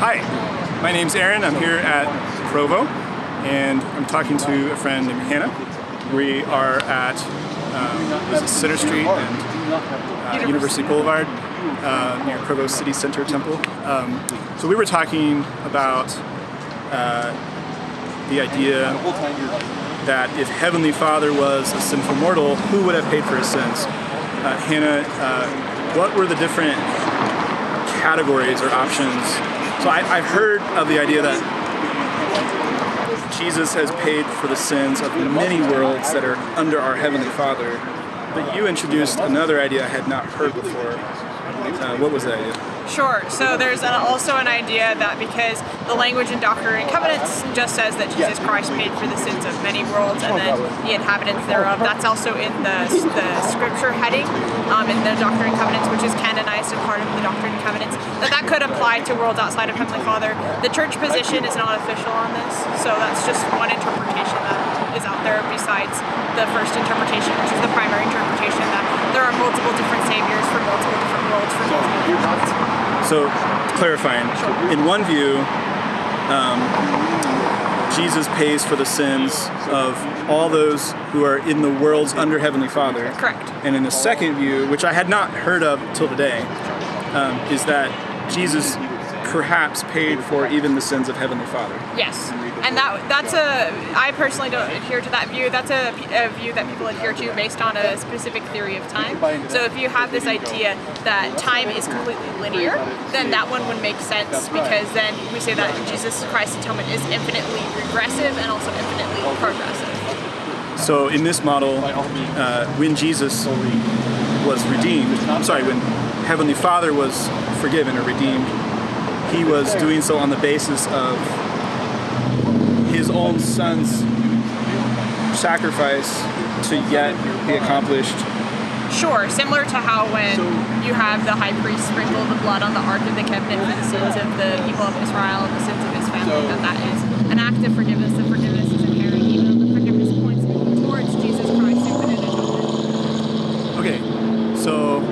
Hi, my name's Aaron. I'm here at Provo, and I'm talking to a friend named Hannah. We are at um, Center Street and uh, University Boulevard uh, near Provo City Center Temple. Um, so we were talking about uh, the idea that if Heavenly Father was a sinful mortal, who would have paid for his sins? Uh, Hannah, uh, what were the different categories or options? So I, I've heard of the idea that Jesus has paid for the sins of many worlds that are under our Heavenly Father. But you introduced another idea I had not heard before. Uh, what was that idea? Sure. So there's an, also an idea that because the language in Doctrine and Covenants just says that Jesus Christ paid for the sins of many worlds and then the inhabitants thereof, that's also in the, the scripture heading um, in the Doctrine and Covenants, which is canonized and part of the Doctrine and Covenants, that that could apply to worlds outside of Heavenly Father. The church position is not official on this, so that's just one interpretation that is out there besides the first interpretation, which is the primary interpretation that there are multiple different saviors for multiple different worlds for multiple different. So, clarifying, in one view, um, Jesus pays for the sins of all those who are in the worlds under Heavenly Father. Correct. And in the second view, which I had not heard of till today, um, is that Jesus perhaps paid for even the sins of Heavenly Father. Yes, and that that's a I personally don't adhere to that view. That's a, a, view that people adhere to based on a specific theory of time. So if you have this idea that time is completely linear, then that one would make sense because then we say that Jesus Christ's atonement is infinitely regressive and also infinitely progressive. So in this model, uh, when Jesus was redeemed, I'm sorry, when Heavenly Father was forgiven or redeemed, he was doing so on the basis of his own son's sacrifice to yet be accomplished. Sure, similar to how when you have the high priest sprinkle the blood on the Ark of the Covenant for the sins of the people of Israel and the sins of his family, that that is an act of forgiveness. The forgiveness is inherent, even though the forgiveness points towards Jesus Christ, infinite atonement. Okay, so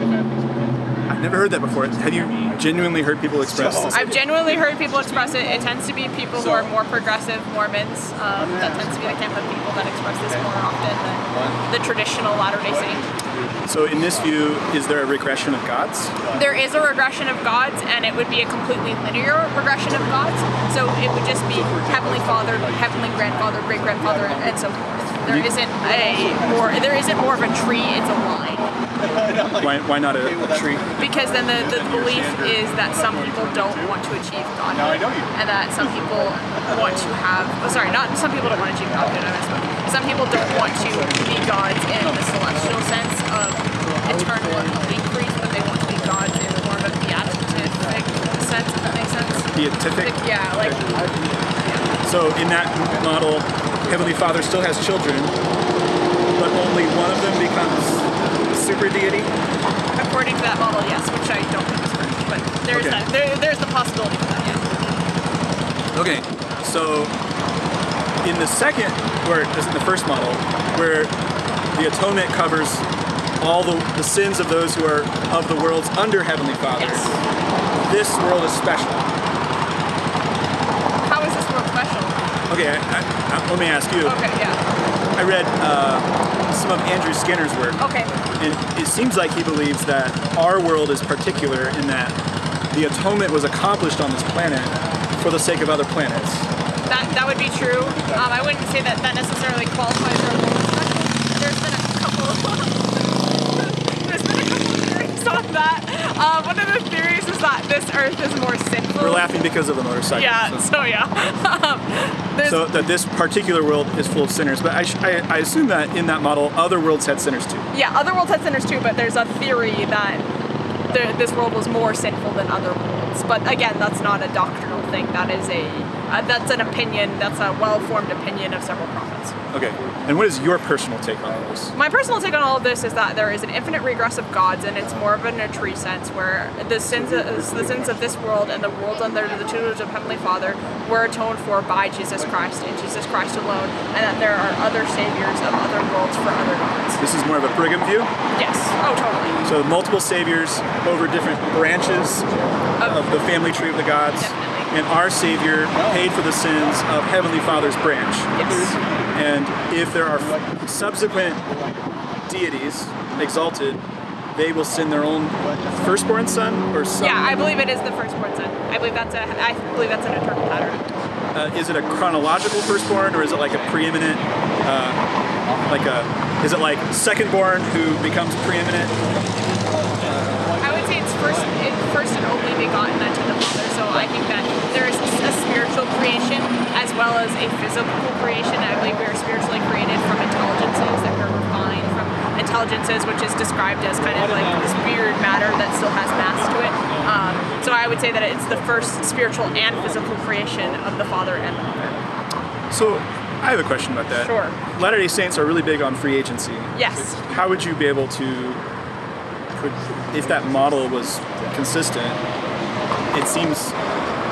I've never heard that before. Have you genuinely heard people express this? I've genuinely heard people express it. It tends to be people who are more progressive Mormons. Um, that tends to be the camp of people that express this more often than the traditional Latter-day Saint. So in this view, is there a regression of gods? There is a regression of gods, and it would be a completely linear regression of gods. So it would just be Heavenly Father, Heavenly Grandfather, Great Grandfather, and so forth. There isn't a more. There isn't more of a tree. It's a line. Why, why not a, a tree? Because then the, the belief is that some people don't want to achieve godhood, and that some people want to have. Oh, sorry, not some people don't want to achieve godhood. I misspoke. Some people don't want to be gods in the celestial sense of eternal increase, but they want to be gods in more of a beatific sense. If that makes sense. Beatific? Yeah, like. So in that model, Heavenly Father still has children, but only one of them becomes super deity? According to that model, yes, which I don't think is correct, but there's Okay. that. There, there's the possibility for that. Yeah. Okay, so in the second, or is it the first model, where the atonement covers all the, the sins of those who are of the worlds under Heavenly Father, Yes. this world is special. How is this world special? Okay, I, I- let me ask you. Okay, yeah. I read uh, some of Andrew Skinner's work, Okay. and it seems like he believes that our world is particular in that the atonement was accomplished on this planet for the sake of other planets. That that would be true. Um, I wouldn't say that that necessarily qualifies our world. There's been a couple. there's been a couple theories on that. Uh, one of the theories is this Earth is more sinful. We're laughing because of the motorcycle. Yeah. so- So yeah. um, So that this particular world is full of sinners, but I, sh- I, I assume that in that model, other worlds had sinners too. yeah, other worlds had sinners too, but there's a theory that the, this world was more sinful than other worlds. But again, that's not a doctrinal thing. That is a uh, that's an opinion. That's a well-formed opinion of several prophets. Okay. And what is your personal take on all this? My personal take on all of this is that there is an infinite regress of gods, and it's more of a tree sense, where the sins, of, the sins of this world and the world under the tutelage of Heavenly Father were atoned for by Jesus Christ and Jesus Christ alone, and that there are other saviors of other worlds for other gods. This is more of a Brigham view. Yes. Oh, totally. So multiple saviors over different branches of the family tree of the gods. Definitely. and our Savior paid for the sins of Heavenly Father's branch. Yes. And if there are subsequent deities exalted, they will send their own firstborn son or son. Yeah, I believe it is the firstborn son. I believe that's a. I believe that's an eternal pattern. Uh, is it a chronological firstborn or is it like a preeminent? Uh, like a is it like secondborn who becomes preeminent? I would say it's first, it, first and only begotten unto the Father. So I think that there is a spiritual creation as well as a physical creation. I believe we are spiritually created from intelligences that were refined from intelligences, which is described as kind of like this weird matter that still has mass to it. Um, so I would say that it's the first spiritual and physical creation of the Father and the Mother. So I have a question about that. Sure. Latter Day Saints are really big on free agency. Yes. How would you be able to, if that model was consistent? It seems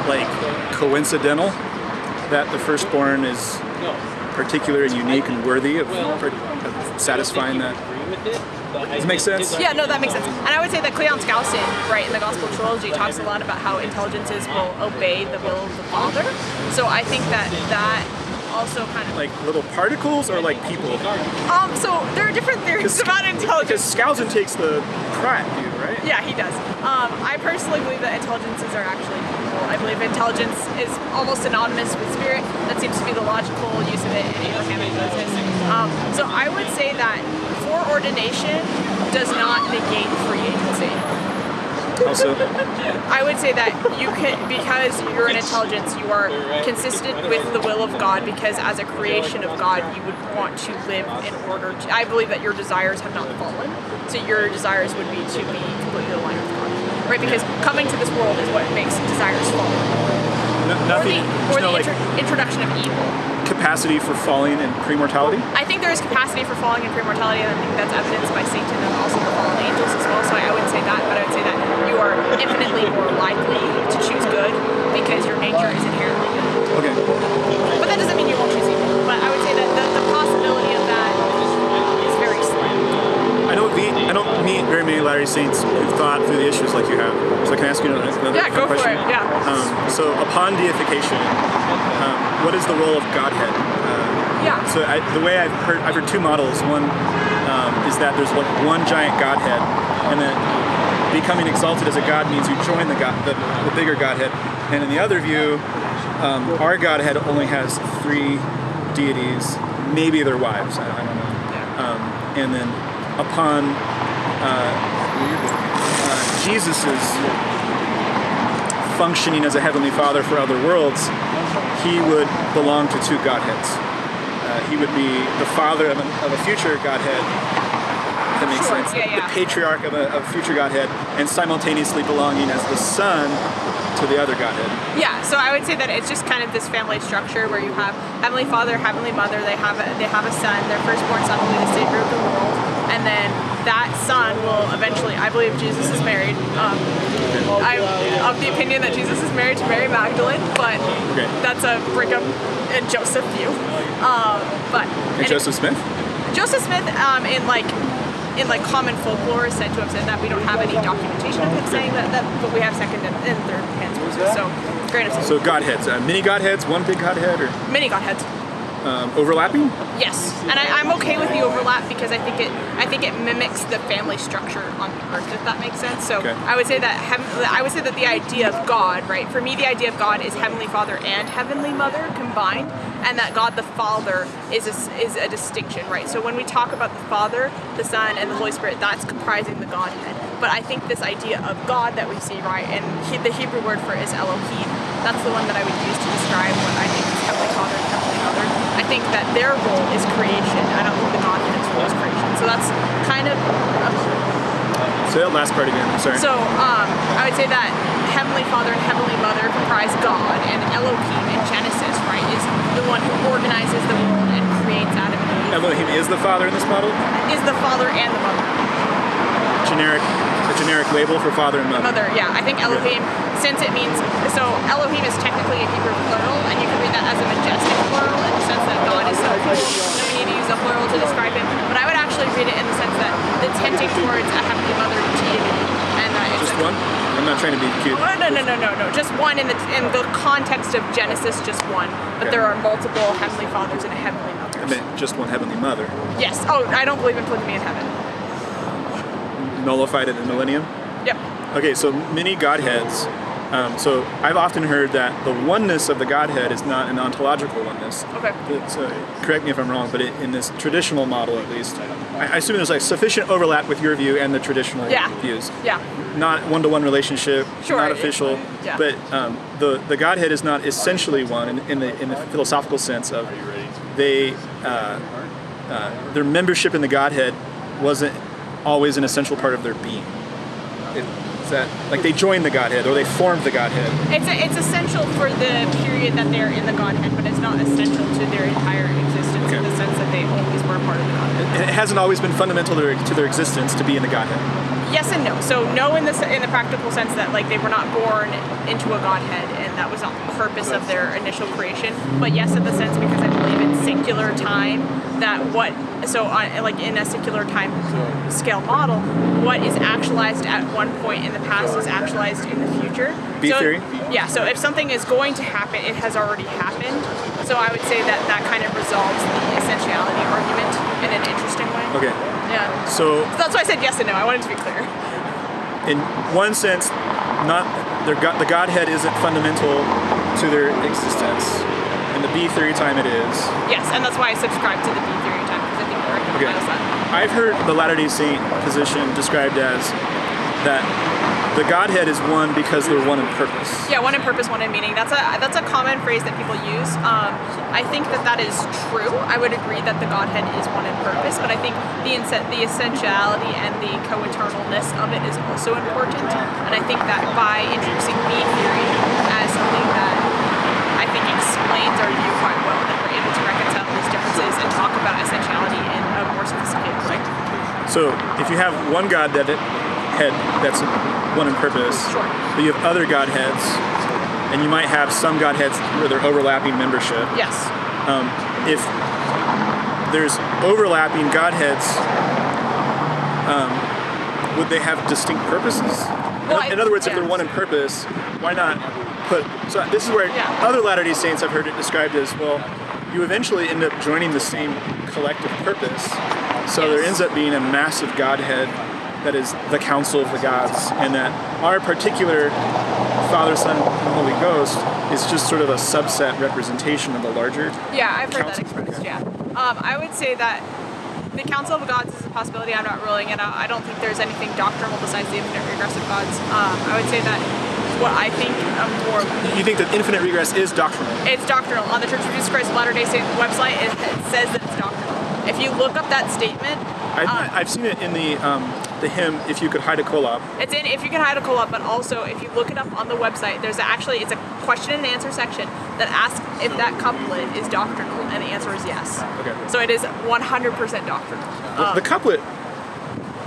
like coincidental that the firstborn is particular and unique and worthy of, of satisfying that. Does it make sense? Yeah, no, that makes sense. And I would say that Cleon Skousen, right, in the Gospel Trilogy, talks a lot about how intelligences will obey the will of the Father. So I think that that also kind of Like little particles or like people? um. So there are different theories about intelligence. Because. Skousen takes the Pratt view, right? Yeah, he does. Um, I personally believe that intelligences are actually I believe intelligence is almost synonymous with spirit. That seems to be the logical use of it in Abrahamic Moses. Um, so I would say that foreordination does not negate free agency. Also, I would say that you can, because you're an intelligence, you are consistent with the will of God. Because as a creation of God, you would want to live in order. To, I believe that your desires have not fallen, so your desires would be to be completely aligned with God, right? Because coming to this world is what makes desires fall, no, or the, or no the like introduction of evil. capacity for falling and pre-mortality. I think there is capacity for falling in premortality, and I think that's evidenced by Satan and also the fallen angels as well. So I wouldn't say that, but I would say that you are infinitely more likely to choose good because your nature is inherently good. Okay. But that doesn't mean you won't choose evil. But I would say that the, the possibility of that is very slim. I don't meet I don't meet very many Latter-day Saints who've thought through the issues like you have. So can I ask you another, another Yeah, go for question? it, yeah. Um, so upon deification, um, what is the role of Godhead? Uh, Yeah. so I, the way I've heard I've heard two models. One um, is that there's like one giant Godhead, and then becoming exalted as a God means you join the God, the, the bigger Godhead. And in the other view, um, our Godhead only has three deities, maybe their wives. I, I don't know. Um, and then upon uh, uh, is functioning as a heavenly father for other worlds, he would belong to two godheads. Uh, he would be the father of, an, of a future godhead. If that makes Sure, sense. yeah, yeah. The patriarch of a, of future godhead, and simultaneously belonging as the son to the other godhead. Yeah, so I would say that it's just kind of this family structure where you have Heavenly Father, Heavenly Mother, they have a, they have a son, their firstborn son will be the savior of the world, and then that son will eventually, I believe Jesus is married. Um, I'm of the opinion that Jesus is married to Mary Magdalene, but Okay. that's a Brigham and Joseph view. Um, but And and- Joseph Smith. Joseph Smith, um, in like in like common folklore, is said to have said that we don't have any documentation of him saying that, that but we have second and, and third hands. So great of So godheads, uh, mini godheads, one big godhead, or many godheads. Um, overlapping. Yes, and I, I'm okay with the overlap because I think it I think it mimics the family structure on earth, if that makes sense. So Okay. I would say that heaven, I would say that the idea of God, right? For me, the idea of God is Heavenly Father and Heavenly Mother combined, and that God the Father is a, is a distinction, right? So when we talk about the Father, the Son, and the Holy Spirit, that's comprising the Godhead. But I think this idea of God that we see, right, and he, the Hebrew word for it is Elohim. That's the one that I would use to describe what I think is Heavenly Father and Heavenly Mother. I think that their role is creation. I don't think the Godhead's role is creation. So that's kind of Say that last part again. I'm sorry. so um, I would say that Heavenly Father and Heavenly Mother comprise God, and Elohim in Genesis, right, is the one who organizes the world and creates Adam and Eve. Elohim is the father in this model. Is the Father and the Mother. Generic, a generic label for father and mother. Mother, yeah. I think Elohim, since it means so Elohim is technically a Hebrew plural, and you can read that as a majestic plural in the sense that God is so cool. that we need to use a plural to describe him. But I would actually read it in the sense that the tending towards a heavenly mother deity, and that it's Just one? I'm not trying to be cute. Oh, no, no, no, no, no. Just one in the in the context of Genesis, just one. But Okay. there are multiple heavenly fathers and a heavenly mother. I meant just one heavenly mother. Yes. Oh, I don't believe in polygamy in heaven. Nullified at the millennium. Yep. Okay, so many Godheads. Um, so I've often heard that the oneness of the Godhead is not an ontological oneness. Okay. Uh, correct me if I'm wrong, but it, in this traditional model, at least, I, I assume there's like sufficient overlap with your view and the traditional Yeah. views. Yeah. Not one-to-one relationship, Sure, not it- official, yeah. but um, the the Godhead is not essentially one in, in the in the philosophical sense of they uh, uh, their membership in the Godhead wasn't always an essential part of their being. It, is that like they joined the Godhead or they formed the Godhead? It's it's essential for the period that they're in the Godhead, but it's not essential to their entire existence in the sense that they always were part of the Godhead. And it hasn't always been fundamental to their, to their existence to be in the Godhead. Yes and no. So no in the in the practical sense that like they were not born into a Godhead and that was not the purpose of their initial creation. But yes, in the sense because I singular time that what so on like in a singular time scale model, what is actualized at one point in the past is actualized in the future. B so, theory? Yeah. So if something is going to happen, it has already happened. So I would say that that kind of resolves the essentiality argument in an interesting way. Okay, Yeah. so That's why I said yes and no. I wanted to be clear. in one sense, not their God, the Godhead isn't fundamental to their existence. In the B theory time, it is. Yes, and that's why I subscribe to the B theory time because I think it Okay. recognizes that. I've heard the Latter Day Saint position described as that the Godhead is one because they're one in purpose. Yeah, one in purpose, one in meaning. That's a that's a common phrase that people use. Um, I think that that is true. I would agree that the Godhead is one in purpose, but I think the the essentiality and the co-eternalness of it is also important. And I think that by introducing B theory as something that I think view quite well, that we're able to reconcile these differences and talk about essentiality in a more sophisticated way. So if you have one God that head that's one in purpose, Sure. but you have other Godheads, and you might have some Godheads where they're overlapping membership. Yes. um, if there's overlapping godheads, um, would they have distinct purposes? In- I- in other words, if they're one in purpose, why not put? So this is where Yeah. other Latter-day Saints I've heard it described as well. You eventually end up joining the same collective purpose, so there ends up being a massive Godhead that is the council of the gods, and that our particular Father, Son, and Holy Ghost is just sort of a subset representation of the larger Yeah, I've heard that expressed. Yeah, um, I would say that the Council of the Gods is a possibility. I'm not ruling it out. I don't think there's anything doctrinal besides the infinite regressive gods. Um, I would say that what I think a more You think that infinite regress is doctrinal? it's doctrinal on the Church of Jesus Christ of Latter-day Saints website. It, it says that it's doctrinal. If you look up that statement, I, um, I've seen it in the um, the hymn "If You Could Hie to Kolob." It's in if you can hie to Kolob, but also if you look it up on the website, there's actually it's a question and answer section that asks if that couplet is doctrinal, and the answer is yes. Okay. So it is 100% doctrinal. Um, the couplet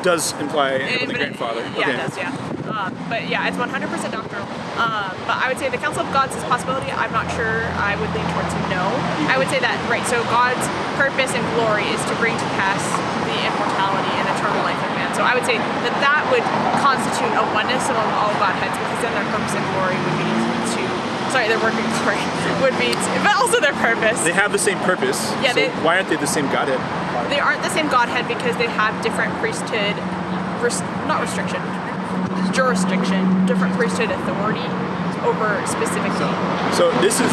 does imply It- the grandfather. Yeah, okay. it does, yeah. Um, but yeah, it's 100% doctrinal. Um, but I would say the Council of Gods is a possibility. I'm not sure I would lean towards no. I would say that, right, so God's purpose and glory is to bring to pass the immortality and eternal life of man. So I would say that that would constitute a oneness among all Godheads because then their purpose and glory would be to, sorry, their work and glory would be, to, but also their purpose. They have the same purpose. Yeah, so they- why aren't they the same Godhead? They aren't the same Godhead because they have different priesthood, res- not restriction, jurisdiction, different priesthood authority over specific things. So this is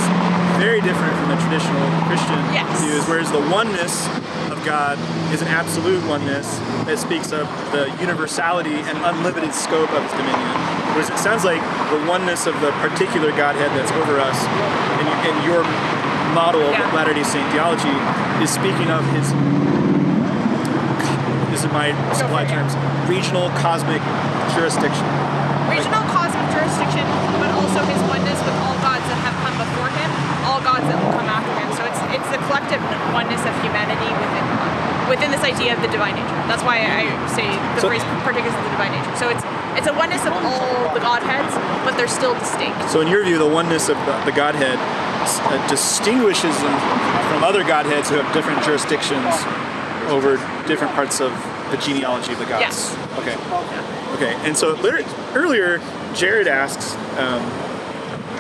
very different from the traditional Christian Yes. views, whereas the oneness of God is an absolute oneness that speaks of the universality and unlimited scope of His dominion. Whereas it sounds like the oneness of the particular Godhead that's over us, and, and your model Yeah. of Latter-day Saint theology is speaking of His. This is my supply for it, yeah. terms. Regional cosmic jurisdiction. Regional cosmic jurisdiction, but also his oneness with all gods that have come before him, all gods that will come after him. So it's it's the collective oneness of humanity within within this idea of the divine nature. That's why I say the So- phrase partakers of the divine nature. So it's it's a oneness of all the godheads, but they're still distinct. So, in your view, the oneness of the, the Godhead uh, distinguishes them from other Godheads who have different jurisdictions over different parts of the genealogy of the gods. Yes. Okay. Okay, and so earlier, Jared asks, um,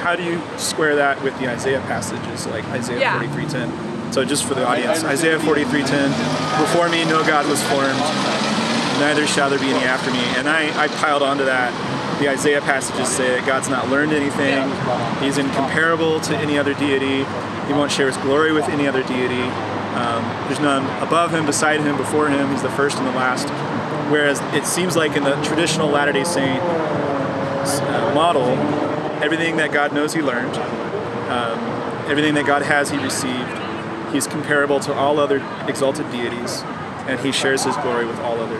how do you square that with the Isaiah passages like Isaiah Yeah. 43:10? So just for the audience, Isaiah 43:10, before me no God was formed, neither shall there be any after me. And I, I piled onto that. The Isaiah passages say that God's not learned anything. He's incomparable to any other deity. He won't share his glory with any other deity. Um, there's none above him, beside him, before him. He's the first and the last. Whereas it seems like in the traditional Latter-day Saint uh, model, everything that God knows, He learned. Um, everything that God has, He received. He's comparable to all other exalted deities, and He shares His glory with all other.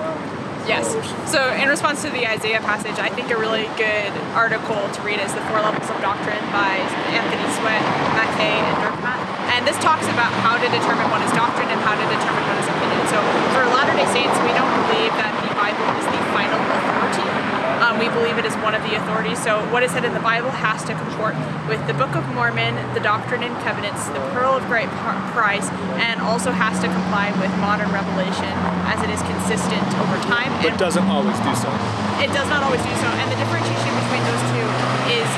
Yes. So in response to the Isaiah passage, I think a really good article to read is The Four Levels of Doctrine by Anthony Sweat, Mackay, and Dirkmaat. And this talks about how to determine what is doctrine and how to determine what is opinion. So for Latter-day Saints, we don't believe that the Bible is the final authority. Um, we believe it is one of the authorities. So what is said in the Bible has to comport with the Book of Mormon, the Doctrine and Covenants, the Pearl of Great Price, and also has to comply with modern revelation as it is consistent over time. But and doesn't always do so. it does not always do so. And the differentiation between those two is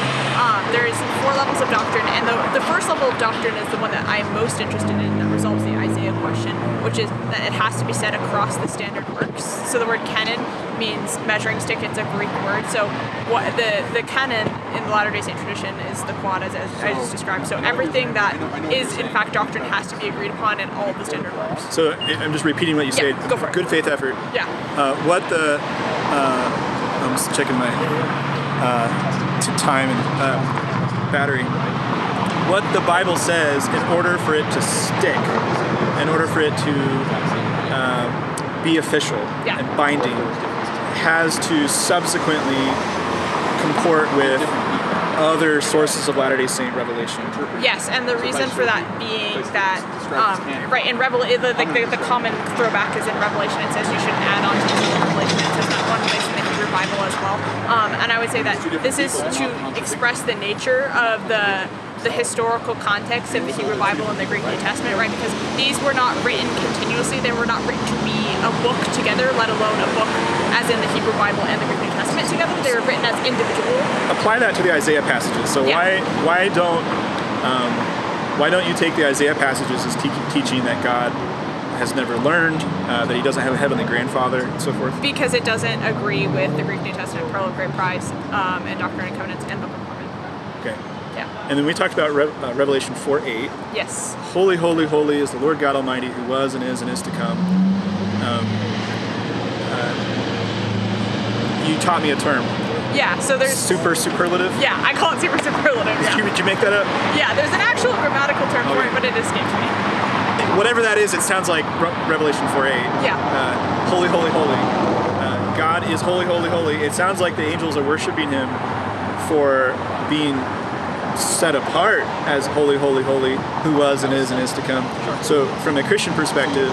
um, there's four levels of doctrine, and the, the first level of doctrine is the one that I am most interested in that resolves the Question, which is that it has to be said across the standard works. So the word canon means measuring stick. It's a Greek word. So what the the canon in the Latter Day Saint tradition is the quad as, as I just described. So everything that is in fact doctrine has to be agreed upon in all the standard works. So I'm just repeating what you Yeah, said. go for it. Good faith effort. Yeah. Uh, what the uh, I'm just checking my uh, time and uh, battery. What the Bible says, in order for it to stick, in order for it to uh, be official Yeah. and binding, has to subsequently comport with other sources of Latter-day Saint revelation. Yes, and the reason for that being that, um, right, in Revel, the, like the, the common throwback is in Revelation. It says you should add on to the Revelation. It says that one place in the Hebrew Bible as well. Um, and I would say that this is to express the nature of the the historical context of the Hebrew Bible and the Greek New Testament, right? Because these were not written continuously; they were not written to be a book together, let alone a book as in the Hebrew Bible and the Greek New Testament together. They were written as individual apply that to the Isaiah passages. So Yeah. why why don't um, why don't you take the Isaiah passages as te- teaching that God has never learned, uh, that He doesn't have a heavenly grandfather, and so forth? because it doesn't agree with the Greek New Testament, Pearl of Great Price, um, and Doctrine and Covenants, and Book of Mormon. Okay. Yeah. And then we talked about Re- uh, Revelation 4 8. Yes. Holy, holy, holy is the Lord God Almighty who was and is and is to come. Um, uh, you taught me a term, Yeah. So there's. super superlative. Yeah, I call it super superlative. Did, you, Yeah. did you make that up? Yeah. There's an actual grammatical term for it, but it escapes me. Whatever that is, it sounds like Re- Revelation 4 8. Yeah. Uh, holy, holy, holy. Uh, God is holy, holy, holy. It sounds like the angels are worshiping Him for being set apart as holy, holy, holy, who was and is and is to come. So, from a Christian perspective,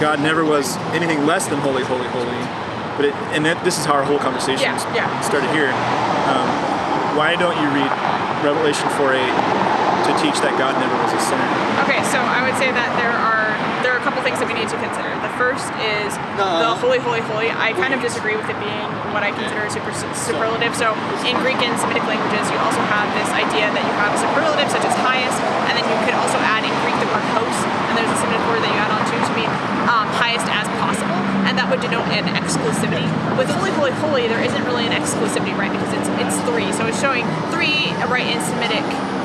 God never was anything less than holy, holy, holy. But it, and that, this is how our whole conversation Yeah, yeah. started here. Um, why don't you read Revelation 4 8 to teach that God never was a sinner? Okay, so I would say that there are there are a couple things that we need to consider. The first is the holy, holy, holy. I kind of disagree with it being what I consider a super superlative. So in Greek and Semitic languages, you also have this idea that you have a superlative such as highest, and then you could also add in Greek the word host, and there's a Semitic word that you add on to to mean um, highest as possible, and that would denote an exclusivity. With holy, holy, holy, there isn't really an exclusivity, right? Because it's it's three, so it's showing three, right, in Semitic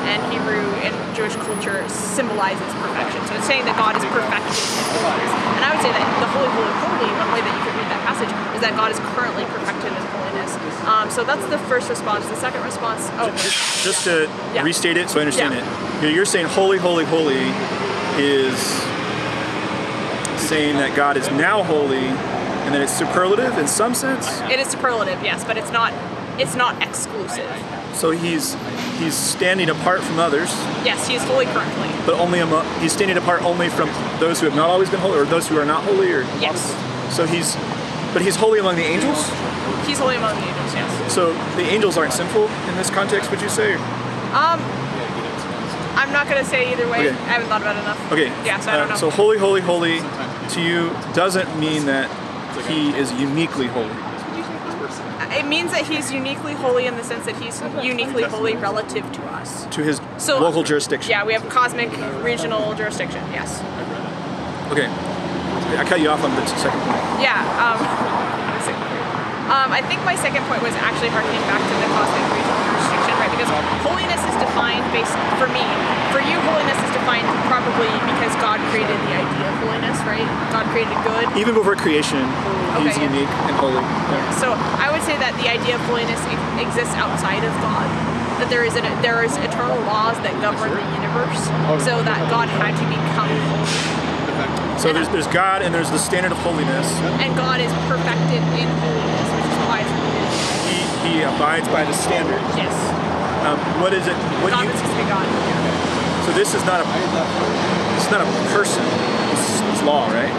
and Hebrew and Jewish culture symbolizes perfection. So it's saying that God is perfected in holiness. And I would say that the holy, holy, holy, one way that you could read that passage is that God is currently perfected in holiness. Um, so that's the first response. The second response, oh, Just to Yeah. restate it so I understand Yeah. it. You're- You're saying holy, holy, holy is saying that God is now holy and that it's superlative in some sense. it is superlative, yes, but it's not. It's not exclusive. So he's he's standing apart from others, Yes, he is holy currently. but only among, he's standing apart only from those who have not always been holy or those who are not holy or Yes, so he's but he's holy among the angels. he's holy among the angels. Yes. So the angels aren't sinful in this context, would you say? Um, I'm not gonna say either way. Okay. I haven't thought about it enough. Okay. Yeah, so I don't uh, know. So holy, holy, holy to you doesn't mean that he is uniquely holy. It means that he's uniquely holy in the sense that he's uniquely holy relative to us. To his So local jurisdiction. Yeah, we have cosmic regional jurisdiction. Yes. Okay. I cut you off on the second point. Yeah. Um, um, I think my second point was actually harkening back to the cosmic regional jurisdiction, right? Because holiness is defined based, for me, for you, holiness is defined probably because God created the idea of holiness, right? God created good. Even before creation, he's yeah. unique and holy. Yeah. So I would say that the idea of holiness exists outside of God. That there is an, there is eternal laws that govern the universe, so that God had to become holy. So there's there's God and there's the standard of holiness. And God is perfected in holiness, which is why it's holiness. He, he abides by the standard. Yes. Um, what is it? What do God you? is be God. So this is not a it's not a person. It's, it's law, right?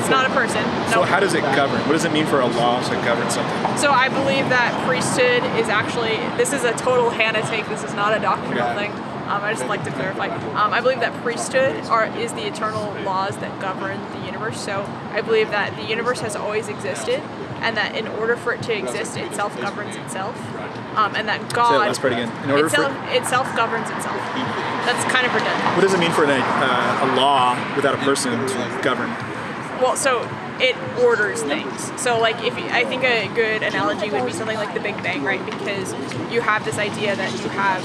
It's not a person. So No. how does it govern? What does it mean for a law to govern something? So I believe that priesthood is actually this is a total Hannah take. This is not a doctrinal Yeah. thing. Um, I just like to clarify. Um, I believe that priesthood are is the eternal laws that govern the universe. So I believe that the universe has always existed, and that in order for it to exist, it self governs itself, um, and that God last part again. In order for itself it self governs itself. That's kind of redundant. what does it mean for an, uh, a law without a person to govern? Well, so it orders things. So, like, if you, I think a good analogy would be something like the Big Bang, right? Because you have this idea that you have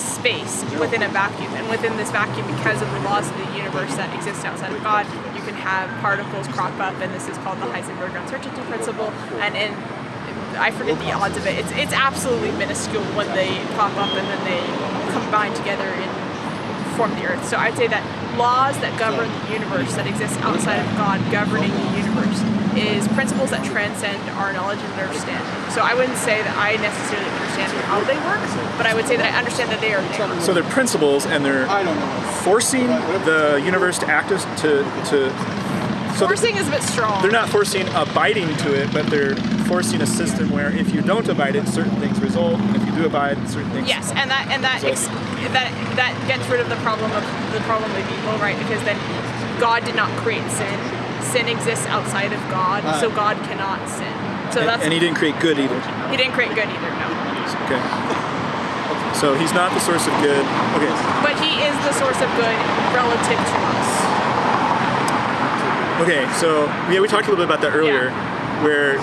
space within a vacuum, and within this vacuum, because of the laws of the universe that exist outside of God, you can have particles crop up, and this is called the Heisenberg uncertainty principle. And in I forget the odds of it. It's it's absolutely minuscule when they pop up and then they combine together and form the earth. So I'd say that laws that govern the universe that exist outside of God governing the universe is principles that transcend our knowledge and understanding. So I wouldn't say that I necessarily understand how they work, but I would say that I understand that they are there. So they're principles and they're forcing the universe to act as to to. So Forcing is a bit strong. they're not forcing abiding to it, but they're forcing a system where if you don't abide it, certain things result, and if you do abide, certain things. Yes, and that and that ex- that that gets rid of the problem of the problem of evil, right? Because then God did not create sin. Sin exists outside of God, so ah. God cannot sin. So And, that's and he didn't create good either. he didn't create good either, no. Okay. So he's not the source of good. Okay. But he is the source of good relative to us. Okay. So yeah, we talked a little bit about that earlier, where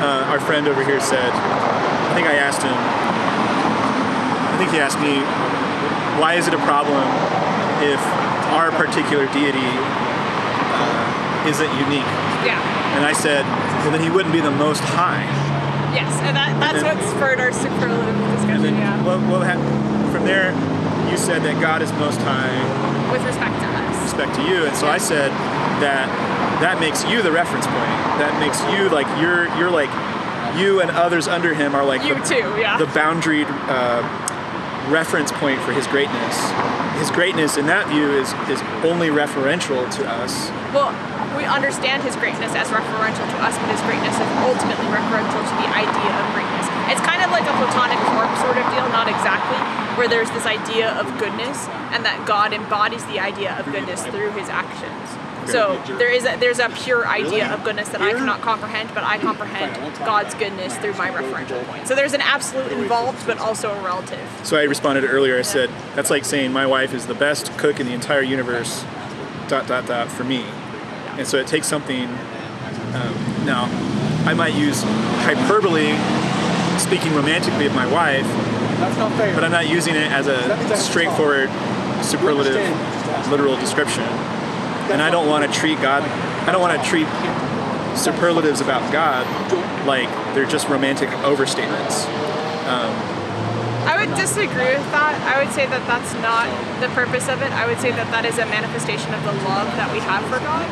uh, our friend over here said, I think I asked him. I think he asked me, why is it a problem if our particular deity uh, isn't unique? Yeah. And I said, well, then he wouldn't be the most high. Yes, and that, that's then- what spurred our superlative And discussion, then yeah. what, what hap- from there, you said that God is most high With respect to us. respect to you, and so I said that that makes you the reference point. That makes you like you're you're like you and others under him are like You the, too, yeah. the boundaried uh, reference point for his greatness. His greatness in that view is is only referential to us. Well, we understand his greatness as referential to us, but his greatness is ultimately referential to the idea of greatness. It's kind of like a platonic form sort of deal, not exactly, where there's this idea of goodness, and that God embodies the idea of goodness through his actions. So there is a, there's a pure idea of goodness that I cannot comprehend, but I comprehend God's goodness through my referential point. So there's an absolute involved, but also a relative. So I responded earlier. I said that's like saying my wife is the best cook in the entire universe. Dot dot dot for me. And so it takes something. Um, now, I might use hyperbole, speaking romantically of my wife, That's not fair. but I'm not using it as a straightforward, superlative, literal description. And I don't want to treat God. I don't want to treat superlatives about God like they're just romantic overstatements. Um, I would disagree with that. I would say that that's not the purpose of it. I would say that that is a manifestation of the love that we have for God,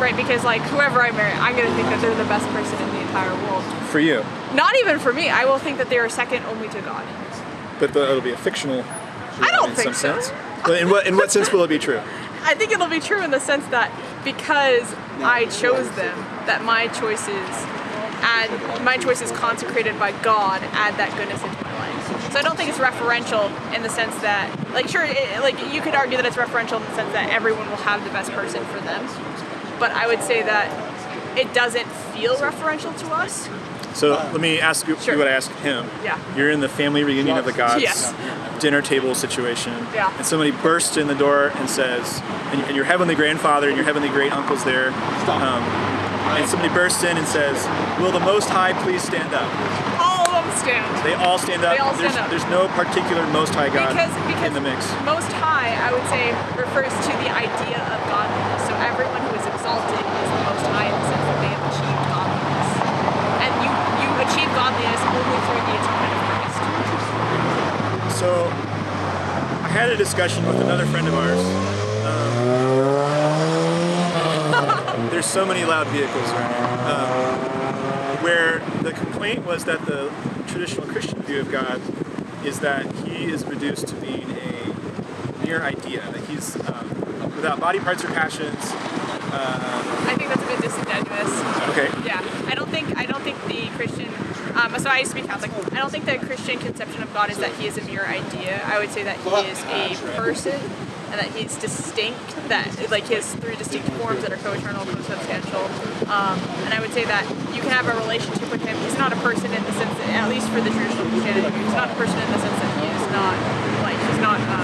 right? Because like whoever I marry, I'm gonna think that they're the best person in the entire world. For you, Not even for me. I will think that they are second only to God. but the, it'll be a fictional. I don't in think some so. sense. But in what in what sense will it be true? I think it'll be true in the sense that because I chose them, that my choices and my choices consecrated by God add that goodness into my life. So I don't think it's referential in the sense that, like, sure, it, like you could argue that it's referential in the sense that everyone will have the best person for them, but I would say that it doesn't feel referential to us. So let me ask you Sure. what I asked him. Yeah. You're in the family reunion of the gods Yes. dinner table situation. Yeah. And somebody bursts in the door and says, and, and your heavenly grandfather and your heavenly great uncle's there. Um, and somebody bursts in and says, Will the Most High please stand up? All of them stand. They all stand up. They all stand there's, up. there's no particular Most High God Because, because in the mix. Most High, I would say, refers to the idea of godliness. So everyone who is exalted is the Most High in the sense that they have achieved godliness. And you, you achieve godliness only through the atonement of Christ. So I had a discussion with another friend of ours. Um, there's so many loud vehicles right now. Um, where the complaint was that the traditional Christian view of God is that he is reduced to being a mere idea, that he's um, without body parts or passions. I think that's a bit disingenuous. Okay. Yeah, I don't think I don't think the Christian. Um, so I used to be Catholic. I don't think the Christian conception of God is that He is a mere idea. I would say that He is a person, and that He's distinct. That like He has three distinct forms that are co-eternal, co-substantial. Um, and I would say that you can have a relationship with Him. He's not a person in the sense that, at least for the traditional Christianity, he's not a person in the sense that He is not like He's not a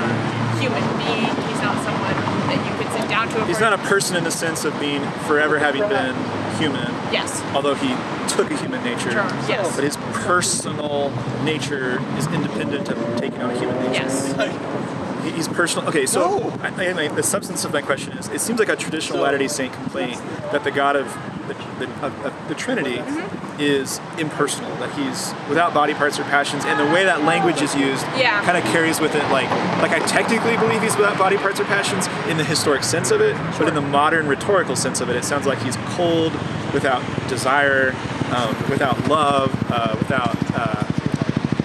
human being. He's not someone that you could sit down to. A He's not a person in the sense of being forever having been human, Yes. although he took a human nature. Sure, yes. But his personal nature is independent of taking on a human nature. Yes. He- He's personal. Okay, so I, I, I- the substance of my question is: It seems like a traditional Latter-day Saint complaint that the God of the, the, of, of the Trinity Mm-hmm. is impersonal, that he's without body parts or passions, and the way that language is used Yeah. kind of carries with it like like I technically believe he's without body parts or passions in the historic sense of it, but in the modern rhetorical sense of it, it sounds like he's cold, without desire, um, without love, uh, without uh,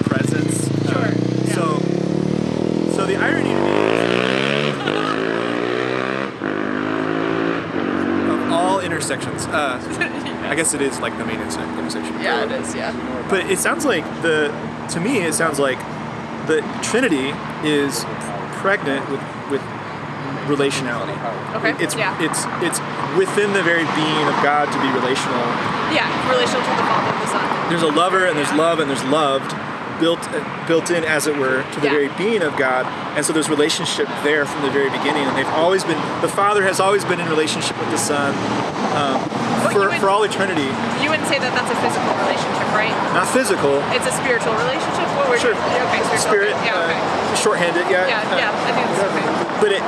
presence. Uh, Sure, yeah. So, so the irony to me is of all intersections. Uh, I guess it is like the main intersection. Yeah, it is. Yeah. But it sounds like the, to me, it sounds like the Trinity is pregnant with relationality. Okay, It's yeah. it's it's within the very being of God to be relational. Yeah, relational to the Father and the Son. There's a lover and there's love and there's loved, built built in as it were to the Yeah. very being of God. And so there's relationship there from the very beginning. And they've always been the Father has always been in relationship with the Son um, for would- for all eternity. You wouldn't say that that's a physical relationship, right? Not physical. It's a spiritual relationship. What we're Sure. Spirit. Yeah. Okay. Uh, shorthanded. Yeah. yeah. uh, Yeah. I think that's okay. But it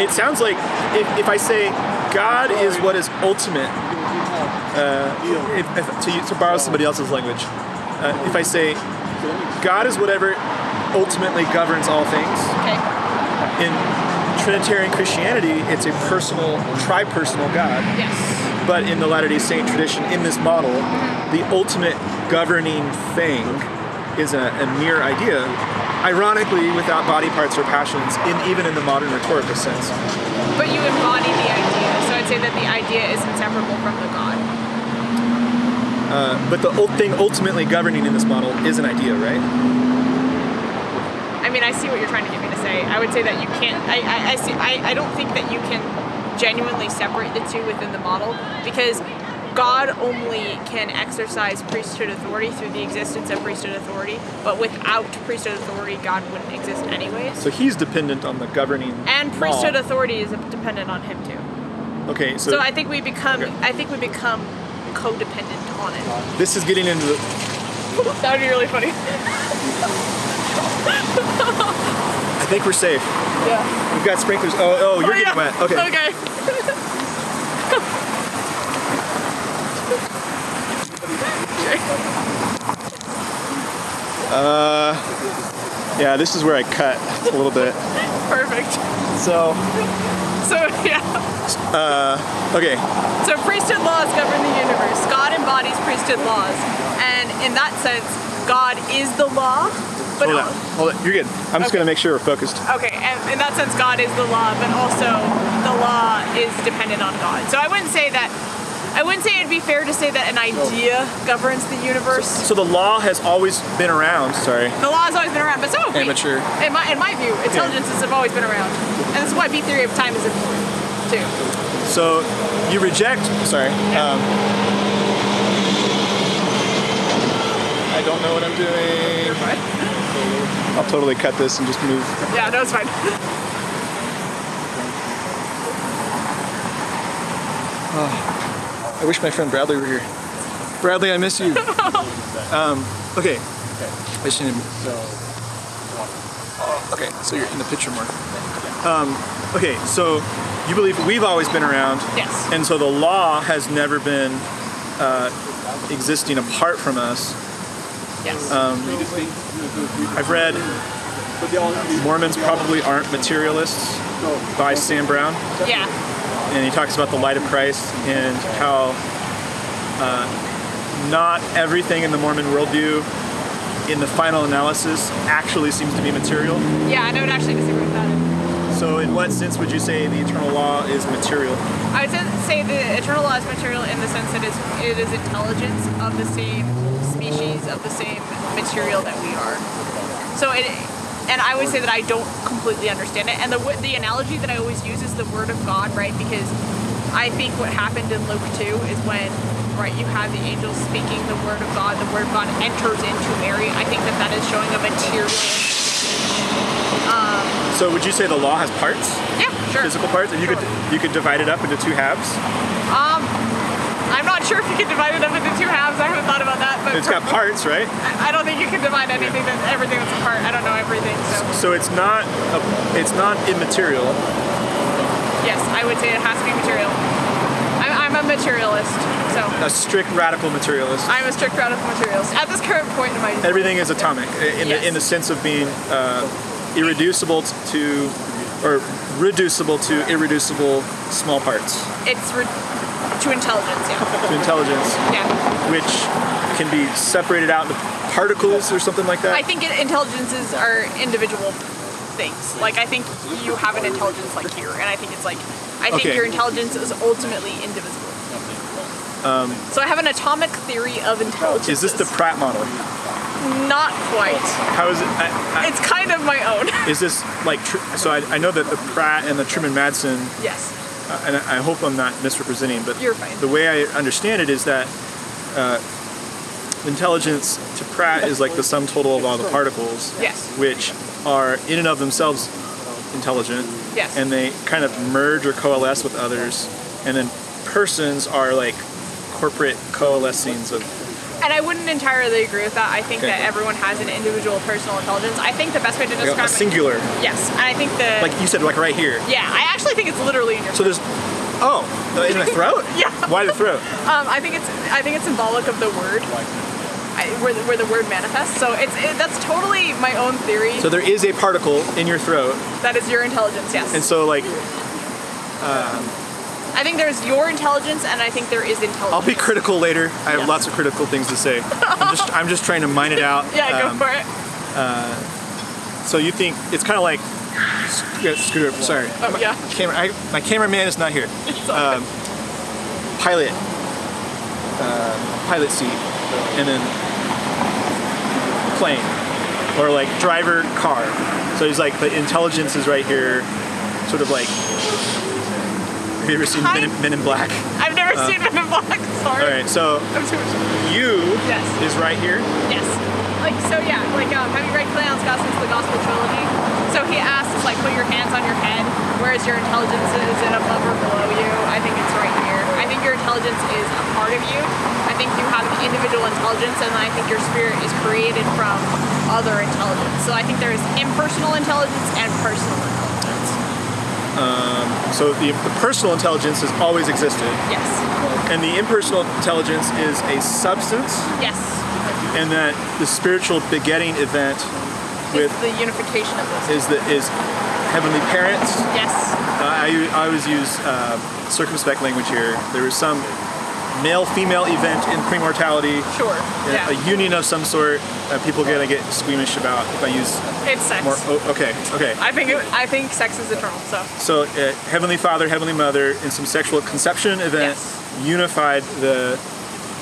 it sounds like if, if I say God is what is ultimate, uh, if, if, to, to borrow somebody else's language, uh, if I say God is whatever ultimately governs all things, Okay. in Trinitarian Christianity, it's a personal, tri-personal God. Yes. But in the Latter-day Saint tradition, in this model, the ultimate governing thing is a, a mere idea, ironically without body parts or passions, in even in the modern rhetorical sense. But you embody the idea, so I'd say that the idea is inseparable from the God. Uh, but the thing ultimately governing in this model is an idea, right? I mean, I see what you're trying to get me to say. I would say that you can't. I, I, I see. I, I don't think that you can genuinely separate the two within the model because God only can exercise priesthood authority through the existence of priesthood authority. But without priesthood authority, God wouldn't exist anyways. So he's dependent on the governing And priesthood law. authority is dependent on him too. Okay, so, So I think we become. Okay. I think we become codependent on it. this is getting into the, That would be really funny. I think we're safe. Yeah. We've got sprinklers. Oh, oh, you're Oh, getting wet. Okay. Okay. Yeah, this is where I cut a little bit. Perfect. So, So yeah. Uh, okay, So priesthood laws govern the universe. God embodies priesthood laws, and in that sense, God is the law. But hold on, hold on. You're good. I'm just Okay. gonna make sure we're focused. okay, and in that sense, God is the law, but also the law is dependent on God. So I wouldn't say that. I wouldn't say it'd be fair to say that an idea governs the universe. So the law has always been around. Sorry. The law has always been around, but so have we. Amateur. In my, in my view, intelligences have always been around, and this is why B theory of time is important too. So you reject. Sorry. Um, I don't know what I'm doing. But, I'll totally cut this and just move. yeah, no, it's fine. I wish my friend Bradley were here. Bradley, I miss you. um, okay. I just need to. Okay, so you're in the picture more. Um, okay, so you believe we've always been around, Yes. and so the law has never been uh, existing apart from us. Yes. I've read Mormons probably aren't materialists by Sam Brown. yeah. And he talks about the light of Christ and how uh, not everything in the Mormon worldview, in the final analysis, actually seems to be material. Yeah, I would actually disagree with that. So, in what sense would you say the eternal law is material? I would say the eternal law is material in the sense that it is intelligence of the same species, of the same material that we are. So it, and I would say that I don't completely understand it. And the the analogy that I always use is the word of God, right? Because I think what happened in Luke 2 is when, right, you have the angels speaking the word of God, the word of God enters into Mary. I think that that is showing a material. So, would you say the law has parts, Yeah, sure. physical parts, and you could you could divide it up into two halves? Um, I'm not sure if you can divide it up into two halves. I haven't thought about that, but It's got parts, right? I don't think you can divide anything that everything that's apart. I don't know everything, so So it's not a, it's not immaterial. yes, I would say it has to be material. I'm, I'm a materialist, so A strict radical materialist. I'm a strict radical materialist at this current point in my. Everything is atomic in Yes. the in the sense of being uh, irreducible to or reducible to irreducible small parts It's re- to intelligence, yeah, to intelligence, yeah. which can be separated out into particles or something like that. I think intelligences are individual things. Like I think you have an intelligence like here, and I think it's like I think Okay. your intelligence is ultimately indivisible. so I have an atomic theory of intelligence. Um, Is this the Pratt model? Not quite. How is it? I, It's kind of my own. Is this like? So I, I know that the Pratt and the Truman Madsen yes. uh, and I I hope I'm not misrepresenting, but You're fine. the way I understand it is that uh, intelligence to Pratt is like the sum total of all the particles, Yes. which are in and of themselves intelligent, Yes. and they kind of merge or coalesce with others, and then persons are like corporate coalescings of. And I wouldn't entirely agree with that. I think Okay. that everyone has an individual personal intelligence. I think the best way to like describe a singular, it. Yes. And I think the. like you said, like right here. yeah, I actually think it's literally in your. So there's, oh, in the throat. Yeah. Why the throat? Um, I think it's. I think it's symbolic of the word. I, where, the, where the word manifests. So it's it, that's totally my own theory. So there is a particle in your throat, that is your intelligence. Yes. and so like I think there's your intelligence, and I think there is intelligence. I'll be critical later. I have Yeah. lots of critical things to say. I'm just I'm just trying to mine it out. Yeah, Um, go for it. So you think it's kind of like yeah, screw it. Sorry. Oh yeah. Camera. I, my cameraman is not here. Um, pilot. Uh, pilot seat, and then plane, or like driver car. So he's like the intelligence is right here, sort of like. Have you ever seen Men in, Men in Black? I've never seen Men in Black. Sorry. All right. So I'm too much. you Yes. is right here. Yes. Like so, yeah. Like, um, have you read Cleon's Gospels, the Gospel trilogy? So he asks, like, put your hands on your head. Where's your intelligence? Is it above or below you? I think it's right think your intelligence is a part of you. I think you have an individual intelligence, and I think your spirit is created from other intelligence. So I think there is impersonal intelligence and personal intelligence. Um, so the, the personal intelligence has always existed, Yes. and the impersonal intelligence is a substance, Yes. and that the spiritual begetting event with It's the unification of this. is the is heavenly parents. Yes. Uh, I, I always use uh, circumspect language here. There was some male-female event in premortality, Sure. a- Yeah. a union of some sort. that people gonna get squeamish about if I use It's sex. more. Oh, okay, okay. I think it, I think sex is eternal. So So, uh, Heavenly Father, Heavenly Mother, in some sexual conception event, Yes. unified the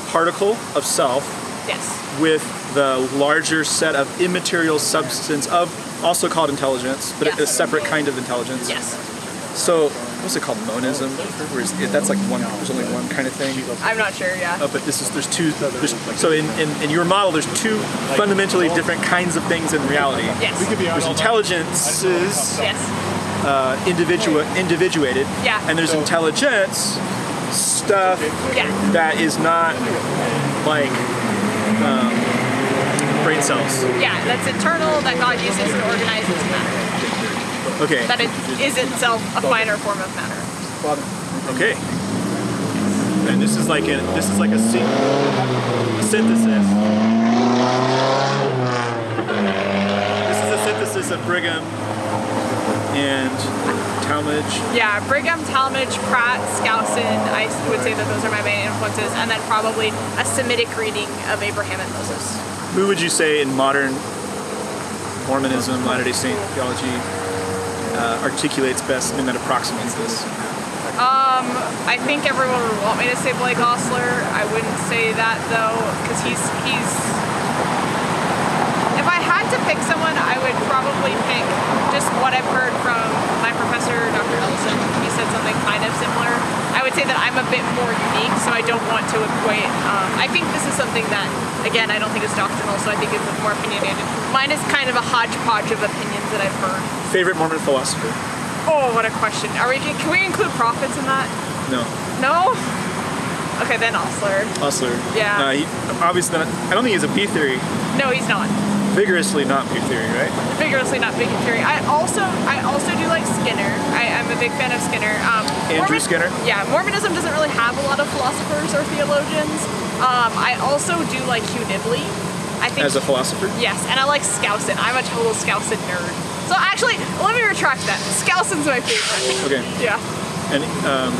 particle of self yes. with the larger set of immaterial substance of also called intelligence, but Yes. a separate kind of intelligence. Yes. So, what's it called monism, where is it, that's like one. There's only one kind of thing. I'm not sure. Yeah. Uh, but this is there's two. There's, so in, in, in your model, there's two fundamentally different kinds of things in reality. Yes. There's intelligences, Yes. uh, individual individuated, Yeah. and there's intelligence stuff Yeah. that is not like um, brain cells. Yeah. That's eternal. That God uses to organize into matter. Okay. That it is itself a finer form of matter. Okay. And this is like a this is like a, syn- a synthesis. This is a synthesis of Brigham and Talmage. Yeah, Brigham, Talmage, Pratt, Skousen, I would say that those are my main influences, and then probably a Semitic reading of Abraham and Moses. Who would you say in modern Mormonism, Latter-day Saint theology uh, articulates best and that approximates this? I think everyone would want me to say Blake Ostler. I wouldn't say that though, because he's he's. If I had to pick someone, I would probably pick just what I've heard from my professor, Dr. Ellison. He said something kind of similar. I would say that I'm a bit more unique, so I don't want to equate. Um, I think this is something that, again, I don't think is doctrinal, so I think it's more opinionated. Mine is kind of a hodgepodge of opinions that I've heard. Favorite Mormon philosopher? Oh, what a question! Are we? Can we include prophets in that? No. No. Okay, then Ostler. Ostler. Yeah. Uh, he, obviously, not, I don't think he's a B theory. No, he's not. Vigorously not B theory, right? Vigorously not B theory. I also I also do like Skinner. I, I'm a big fan of Skinner. Um, Andrew Skinner? Yeah, Mormonism doesn't really have a lot of philosophers or theologians. Um, I also do like Hugh Nibley. I think As a philosopher? yes, and I like Skousen. I'm a total Skousen nerd. So actually, let me retract that. Skousen's my favorite. Okay. Yeah, And um,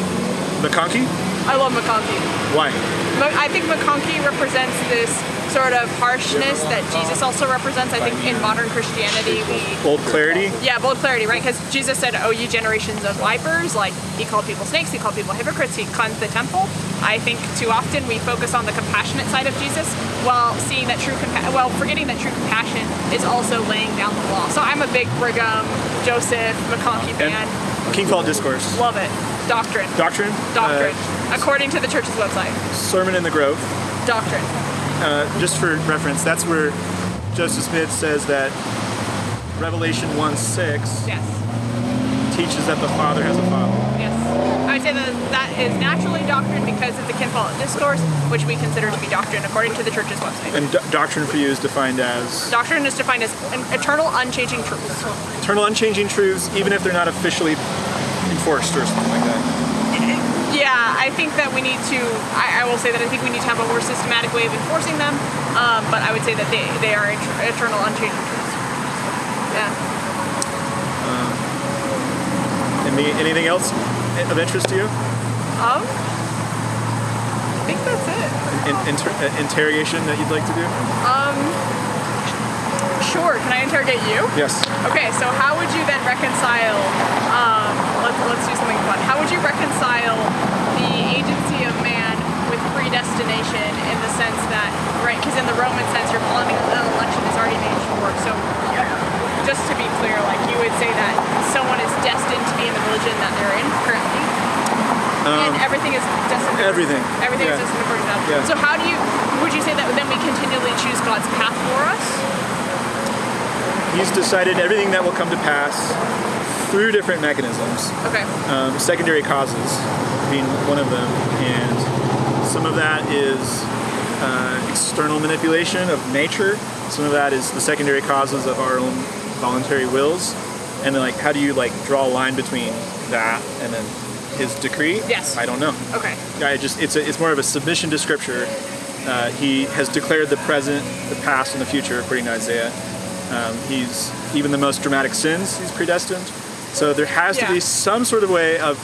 McConkie? I love McConkie. Why? I think McConkie represents this sort of harshness that Jesus also represents. I think in modern Christianity, we Bold clarity? Yeah, bold clarity, right? Because Jesus said, "Oh, you generations of vipers!" Like he called people snakes, he called people hypocrites, he cleansed the temple. I think too often we focus on the compassionate side of Jesus, while seeing that true compa- well, forgetting that true compassion is also laying down the law. So I'm a big Brigham, Joseph, McConkie fan. King Follett Discourse. Love it. Doctrine. Doctrine? Doctrine. Uh, According to the church's website. Sermon in the Grove. Doctrine. Uh, just for reference, that's where Joseph Smith says that Revelation 1 6 Yes. teaches that the Father has a Father. Yes. I would say that that is naturally doctrine because of the King Follett discourse, which we consider to be doctrine according to the church's website. And do- doctrine for you is defined as Doctrine is defined as an eternal, unchanging truths. eternal, unchanging truths, even if they're not officially enforced or something like that. I think that we need to. I, I will say that I think we need to have a more systematic way of enforcing them. Um, but I would say that they, they are et- eternal, unchanging truths. Yeah. Any, anything else of interest to you? Um. I think that's it. In, inter, uh, interrogation that you'd like to do? Um, Sure. Can I interrogate you? Yes. Okay, so how would you then reconcile? Um, let's let's do something fun. How would you reconcile agency of man with predestination in the sense that, right? Because in the Roman sense, your calling an election is already made sure. So, yeah, just to be clear, like you would say that someone is destined to be in the religion that they're in currently, and um, everything is destined. everything, Everything yeah. is destined according to that. Yeah. So how do you? Would you say that then we continually choose God's path for us? He's decided everything that will come to pass through different mechanisms. Okay. um, secondary causes being one of them, and some of that is uh, external manipulation of nature. Some of that is the secondary causes of our own voluntary wills, and then like how do you like draw a line between that and then his decree? Yes. I don't know. Okay. I just it's a, it's more of a submission to Scripture. Uh, he has declared the present, the past, and the future according to Isaiah. Um, he's even the most dramatic sins. He's predestined. So there has to be some sort of way of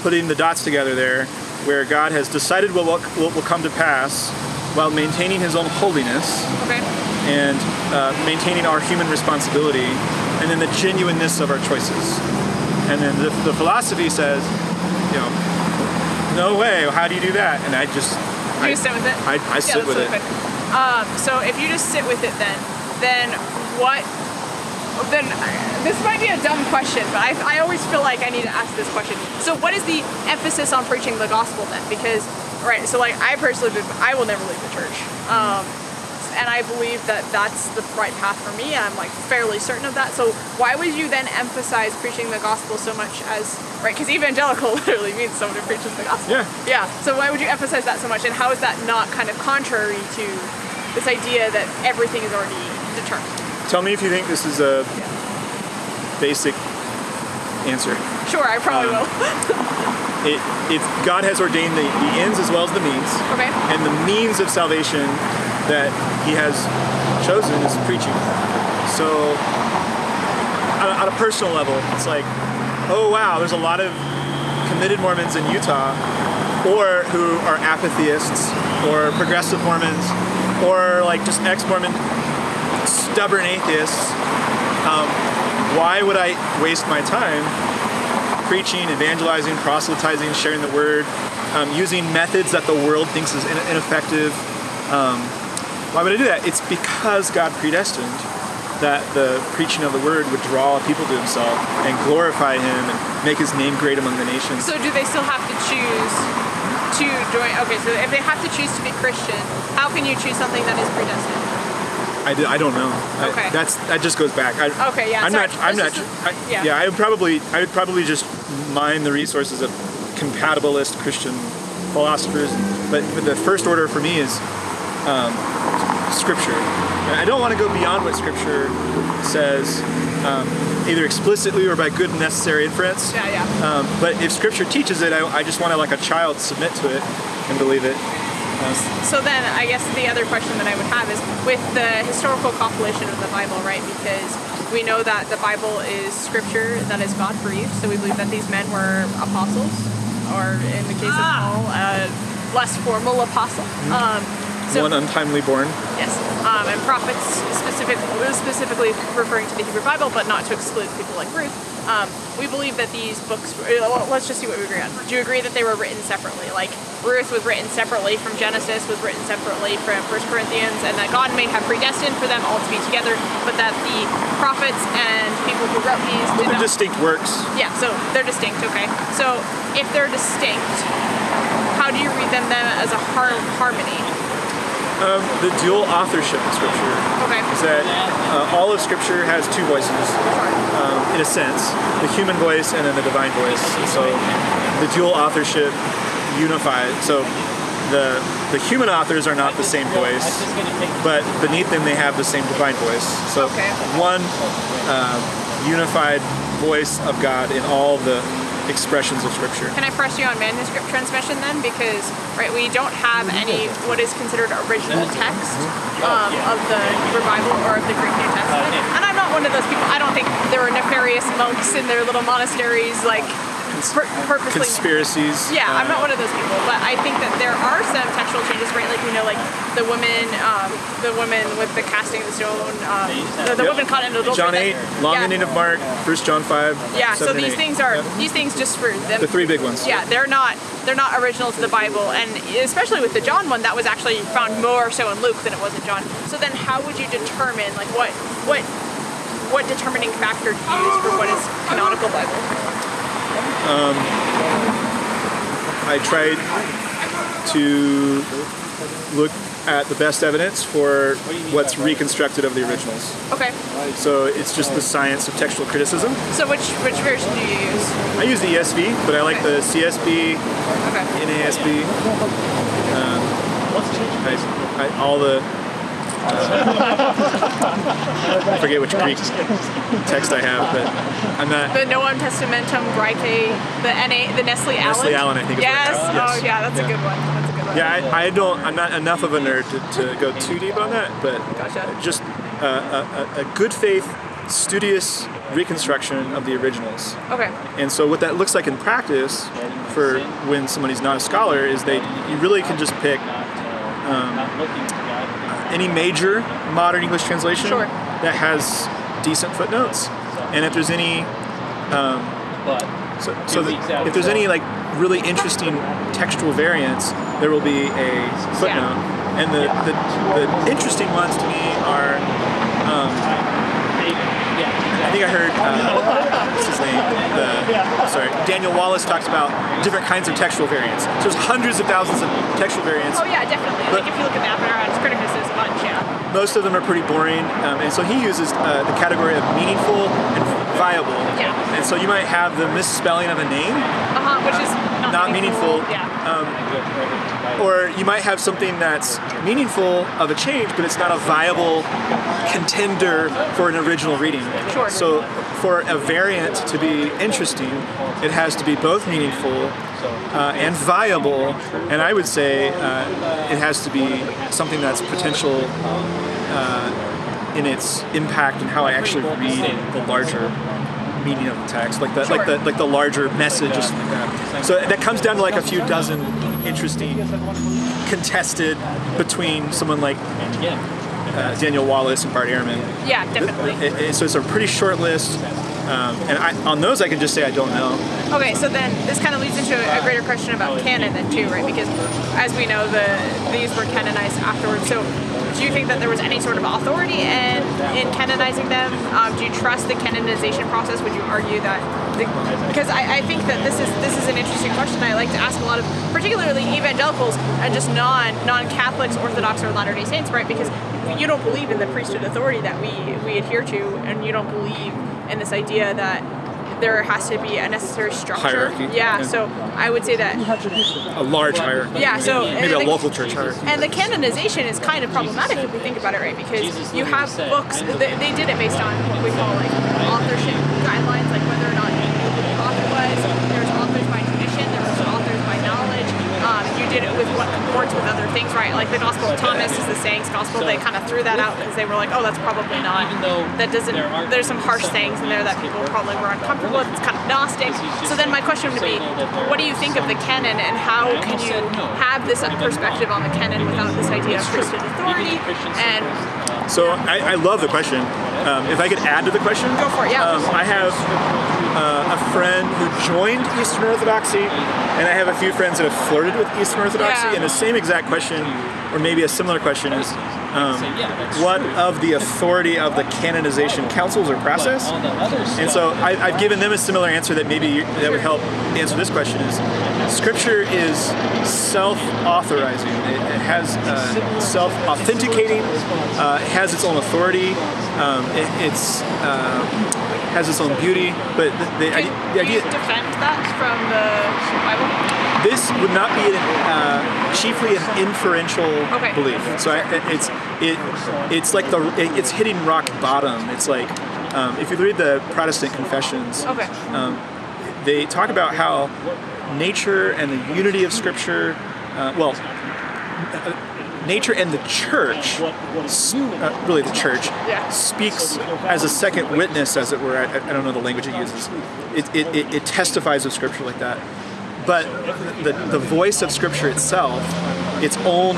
putting the dots together there, where God has decided what will, what will come to pass, while maintaining His own holiness Okay. and uh, maintaining our human responsibility, and then the genuineness of our choices. And then the, the philosophy says, you know, no way. How do you do that? And I just, Do I, you sit with it? I, I Yeah, sit with really it. Um, so if you just sit with it, then then what then this might be a dumb question, but I, I always feel like I need to ask this question. So what is the emphasis on preaching the gospel then? Because, right, so like I personally, I will never leave the church. Um, and I believe that that's the right path for me. and I'm like fairly certain of that. So why would you then emphasize preaching the gospel so much as right? Because evangelical literally means someone who preaches the gospel. Yeah. Yeah. So why would you emphasize that so much? And how is that not kind of contrary to this idea that everything is already determined? Tell me if you think this is a basic answer. Sure, I probably Um, will. It, it's God has ordained the, the ends as well as the means. Okay. And the means of salvation that He has chosen is preaching. So, on a, on a personal level, it's like, oh wow, there's a lot of committed Mormons in Utah, or who are apatheists, or progressive Mormons, or like just ex-Mormon stubborn atheists. Um, why would I waste my time preaching, evangelizing, proselytizing, sharing the word, um, using methods that the world thinks is in- ineffective. Um, why would I do that? It's because God predestined that the preaching of the word would draw people to Himself and glorify Him and make His name great among the nations. So do they still have to choose to join? Okay, so if they have to choose to be Christian, how can you choose something that is predestined? I, d- I don't know. I- Okay. that's that just goes back. I, Okay, yeah, I'm sorry. not. I'm not. Just- I, yeah. yeah. I would probably. I would probably just mine the resources of compatibilist Christian philosophers. But, but the first order for me is um, Scripture. I don't want to go beyond what Scripture says, um, either explicitly or by good and necessary inference. Yeah, yeah. Um, but if Scripture teaches it, I, I just want to, like a child, submit to it and believe it. So then, I guess the other question that I would have is with the historical compilation of the Bible, right? Because we know that the Bible is scripture that is God breathed, so we believe that these men were apostles, or in the case of Paul, a less formal apostle. Um, so One untimely born. Yes, um, and prophets specific, specifically referring to the Hebrew Bible, but not to exclude people like Ruth. Um, we believe that these books. uh, Let's just see what we agree on. Do you agree that they were written separately? Like Ruth was written separately from Genesis, was written separately from First Corinthians, and that God may have predestined for them all to be together, but that the prophets and people who wrote these did They're not. distinct works. Yeah, so they're distinct. Okay, so if they're distinct, how do you read them then as a har- harmony? Um, the dual authorship of Scripture Okay. is that uh, all of Scripture has two voices, um, in a sense, the human voice and then the divine voice. And so the dual authorship unified. So the the human authors are not the same voice, but beneath them they have the same divine voice. So Okay. one uh, unified voice of God in all the expressions of Scripture. Can I press you on manuscript transmission then? Because right, we don't have any what is considered original text um, of the Hebrew Bible or of the Greek New Testament. And I'm not one of those people. I don't think there were nefarious monks in their little monasteries like pur- purposely. Conspiracies. Yeah, I'm not one of those people, but I think that there are some textual changes, right? Like we know, like the woman, um, the woman with the casting of the stone, um, the, the Yep. woman caught in adultery. John that- 8, long yeah. ending of Mark, First John 5. Yeah, so 7 and these 8. things are Yep. these things just for them. The three big ones. Yeah, they're not they're not original to the Bible, and especially with the John one, that was actually found more so in Luke than it was in John. So then, how would you determine like what what what determining factor to use for what is canonical Bible? I tried to look at the best evidence for what's reconstructed of the originals. Okay, So it's just the science of textual criticism. so which which version do you use? I use the ESV, but I like the CSB, Okay, NASB, um, I, all the. I forget which Greek text I have, but I'm not. the Novum Testamentum Graece, the NA, the Nestle Aland. Nestle Aland, I think is what it Yes. Yes. Oh yeah, that's a good one. That's a good one. Yeah, I, I don't. I'm not enough of a nerd to, to go too deep on that, but Gotcha. just uh, a, a, a good faith, studious reconstruction of the originals. Okay. And so, what that looks like in practice for when somebody's not a scholar is they you really can just pick um, any major modern English translation Sure. that has decent footnotes, and if there's any so, so that if there's any like really interesting textual variants, there will be a footnote. And the, the, the interesting ones to me are um, think I heard uh, what's his name? The, sorry, Daniel Wallace talks about different kinds of textual variants. So there's hundreds of thousands of textual variants. Oh yeah, definitely. But- like if you look at Apparatus Criticus, there's a bunch, yeah. Most of them are pretty boring, um, and so he uses uh, the category of meaningful and viable. Yeah. And so you might have the misspelling of a name, Uh-huh, which is not, meaningful. Yeah. or you might have something that's meaningful of a change, but it's not a viable contender for an original reading. Sure. So for a variant to be interesting, it has to be both meaningful uh, and viable, and I would say uh, it has to be something that's potential uh, in its impact and how I actually read the larger meaning of the text, like the like the like the larger message something like that. So that comes down to like a few dozen interesting contested between someone like uh, Daniel Wallace and Bart Ehrman. Yeah, definitely. It- it- so it's a pretty short list, um, and I, on those I can just say I don't know. Okay, so then this kind of leads into a greater question about canon then too, right? Because as we know, the these were canonized afterwards. So do you think that there was any sort of authority in in canonizing them? Um, do you trust the canonization process? Would you argue that? Because I, I think that this is this is an interesting question. I like to ask a lot of, particularly evangelicals and just non non Catholics, Orthodox, or Latter Day Saints, right? Because you don't believe in the priesthood authority that we we adhere to, and you don't believe in this idea that there has to be a necessary structure. Hierarchy. Yeah, Yeah. so I would say that A large hierarchy. yeah, so maybe and a the- local church hierarchy. And the canonization is kind of problematic if we think about it, right? Because you have books. They, they did it based on what we call like authorship guidelines, like whether or not you knew who the author was. There's authors by tradition. There was authors by knowledge. Um, you did it with what with other things, right? Like the Gospel of Thomas is the sayings gospel. They kind of threw that out because they were like, oh, that's probably not. That doesn't. There's some harsh sayings in there that people probably were uncomfortable with. It's kind of gnostic. So then my question would be, what do you think of the canon, and how can you have this perspective on the canon without this idea of priesthood authority? And So I, I love the question. Um, if I could add to the question, Go for it, yeah. Um, I have uh, a friend who joined Eastern Orthodoxy, and I have a few friends that have flirted with Eastern Orthodoxy. Yeah. And the same exact question, or maybe a similar question, is um, what of the authority of the canonization councils or process? And so I, I've given them a similar answer that maybe that would help answer this question: is Scripture is self-authorizing. It, it has uh, self-authenticating. Uh, has its own authority. Um, it, it's uh, has its own beauty. But the, the, idea, the you idea defend that from the Bible? this would not be uh, chiefly an inferential Okay. belief. So I, it's it it's like the it, it's hitting rock bottom. It's like um, if you read the Protestant confessions, Okay. they talk about how nature and the unity of Scripture, uh, well, nature and the church, uh, really the church, speaks as a second witness, as it were. I, I don't know the language it uses. It, it, it, it testifies of Scripture like that. But the, the voice of Scripture itself, its own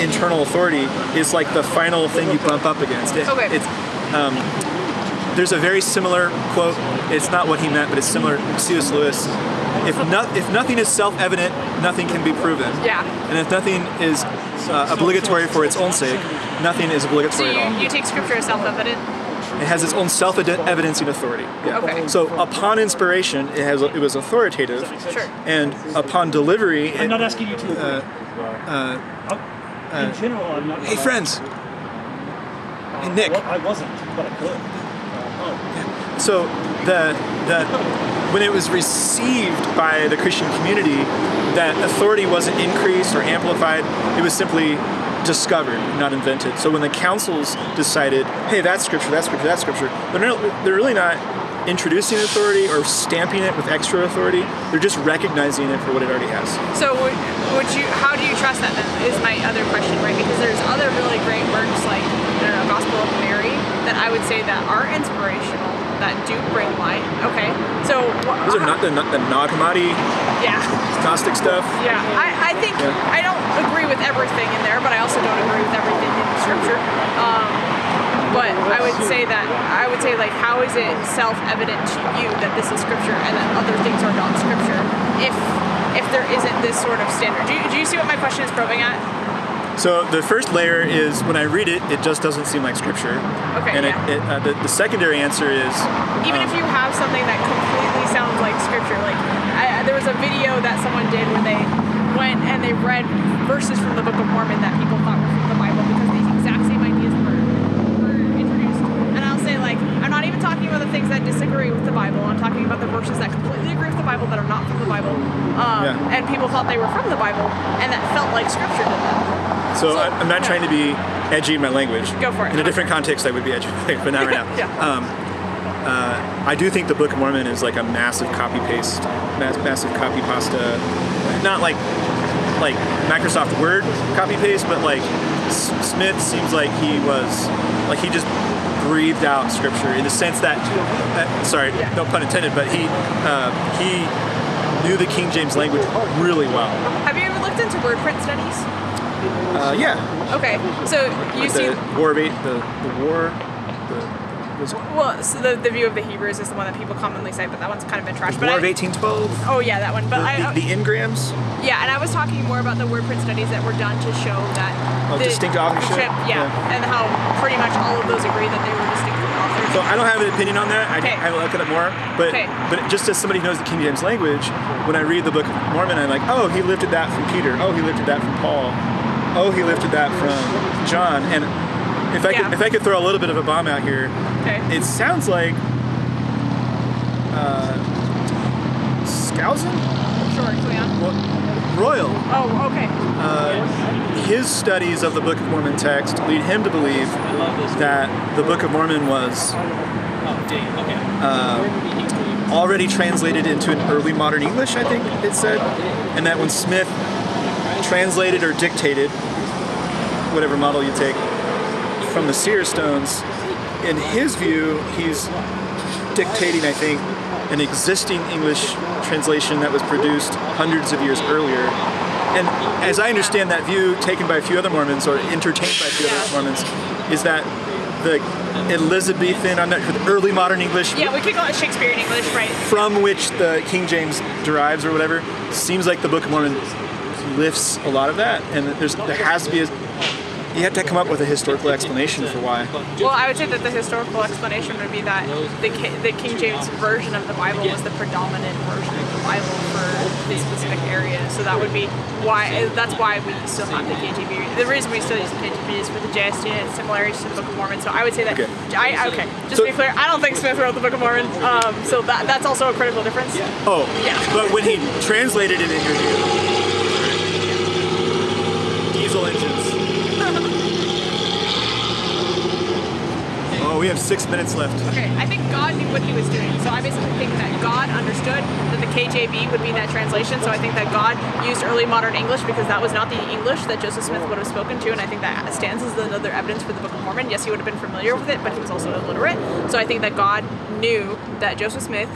internal authority, is like the final thing you bump up against. It, Okay. It's, there's a very similar quote. It's not what he meant, but it's similar. C.S. Lewis. If, no, if nothing is self-evident, nothing can be proven. Yeah. And if nothing is uh, obligatory for its own sake, nothing is So obligatory at all. you, you take scripture as self-evident? It has its own self-evidencing authority. Yeah. Okay. So upon inspiration, it has it was authoritative. Sure. And upon delivery, I'm it, not asking you to. Uh, in general, I'm not. hey friends, hey Nick. Well, I wasn't, but I could. So the the when it was received by the Christian community, that authority wasn't increased or amplified. It was simply discovered, not invented. So when the councils decided, hey, that's scripture, that's scripture, that's scripture, they're not, they're really not introducing authority or stamping it with extra authority. They're just recognizing it for what it already has. So would, would you? How do you trust that? Then is my other question, right? Because there's other really great works like the Gospel of Mary that I would say that are inspirational, that do bring light. Okay, so Those are not the, not the Nag Hammadi yeah. Gnostic stuff. Yeah, I, I think Yeah. I don't agree with everything in there, but I also don't agree with everything in the Scripture. Um, but I would say that I would say like, how is it self-evident to you that this is Scripture and that other things are not Scripture? If if there isn't this sort of standard, do you, do you see what my question is probing at? So the first layer is when I read it, it just doesn't seem like scripture. Okay, And yeah. it, it, uh, the, the secondary answer is Even um, if you have something that completely sounds like scripture, like I, there was a video that someone did where they went and they read verses from the Book of Mormon that people thought were from the Bible because these exact same ideas were, were introduced. And I'll say like I'm not even talking about the things that disagree with the Bible. I'm talking about the verses that completely agree with the Bible that are not from the Bible. Um, Yeah. And people thought they were from the Bible and that felt like scripture to them. So, So- I, I'm not yeah. trying to be edgy in my language. Go for it. In a different context, I would be edgy, but not right now. Yeah. Um, uh, I do think the Book of Mormon is like a massive copy paste, mass, massive copy pasta. Not like like Microsoft Word copy paste, but like S- Smith seems like he was like he just breathed out scripture in the sense that uh, sorry, no pun intended, but he uh, he knew the King James language really well. Have you ever looked into word print studies? Uh, yeah, Okay, so you see the War of Eight, the the War, the Well, so the, the view of the Hebrews is the one that people commonly say, but that one's kind of been trashed. But War of 1812. oh yeah, that one. But The, I, the, the engrams. yeah, and I was talking more about the word print studies that were done to show that Oh, the distinct authorship? yeah, Yeah. and how pretty much all of those agree that they were distinct authors. So I don't have an opinion on that. I, Okay. I look at it more, but Okay. but just as somebody who knows the King James language, when I read the Book of Mormon, I'm like, oh, he lifted that from Peter. Oh, he lifted that from Paul. Oh, he lifted that from John. And if I Yeah. could if I could throw a little bit of a bomb out here, okay. it sounds like uh, Skousen, Sure, Cleon. well, Royal. Oh, okay. his studies of the Book of Mormon text lead him to believe that the Book of Mormon was uh, already translated into an early modern English, I think it said, and that when Smith translated or dictated, whatever model you take, from the seer stones, in his view, he's dictating, I think, an existing English translation that was produced hundreds of years earlier. And as I understand that view, taken by a few other Mormons or entertained by a few other Mormons, is that the Elizabethan, I'm not sure, the early modern English Yeah, we could call it Shakespearean English, right? from which the King James derives or whatever, seems like the Book of Mormon lifts a lot of that, and there's there has to be a you have to come up with a historical explanation for why. Well, I would say that the historical explanation would be that the, the King James version of the Bible was the predominant version of the Bible for this specific area. So that would be why. That's why we still have the KJV. The reason we still use the KJV is for the JST and its similarities to the Book of Mormon. So I would say that. Okay. I okay. Just So- to be clear, I don't think Smith wrote the Book of Mormon. Um, so that that's also a critical difference. Oh, Yeah. but when he translated it in your diesel engines. Oh, we have six minutes left. Okay, I think God knew what he was doing. So I basically think that God understood that the KJV would be that translation. So I think that God used early modern English because that was not the English that Joseph Smith would have spoken to. And I think that stands as another evidence for the Book of Mormon. Yes, he would have been familiar with it, but he was also illiterate. So I think that God knew that Joseph Smith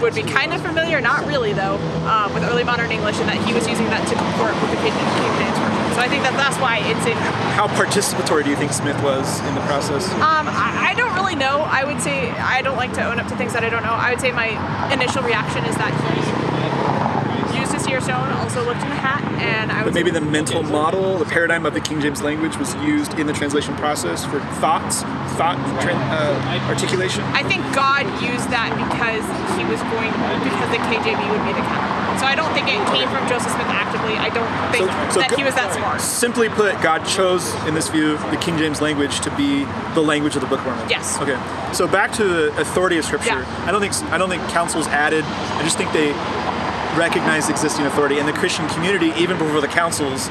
would be kind of familiar, not really though, um, with early modern English, and that he was using that to comport with the King King James version. So I think that that's why it's in How participatory do you think Smith was in the process? Um, I, I don't really know. I would say I don't like to own up to things that I don't know. I would say my initial reaction is that he used a seer stone, also looked in the hat, and I would But maybe the mental model, the paradigm of the King James language was used in the translation process for thoughts, thought uh, articulation. I think God used that because he was going because the KJV would be the counterpart. So I don't think it came from Joseph Smith. I don't think so that he was that smart. Simply put, God chose, in this view, the King James language to be the language of the Book of Mormon. Yes. Okay. So back to the authority of Scripture. Yeah. I don't think I don't think councils added. I just think they recognized existing authority, and the Christian community, even before the councils.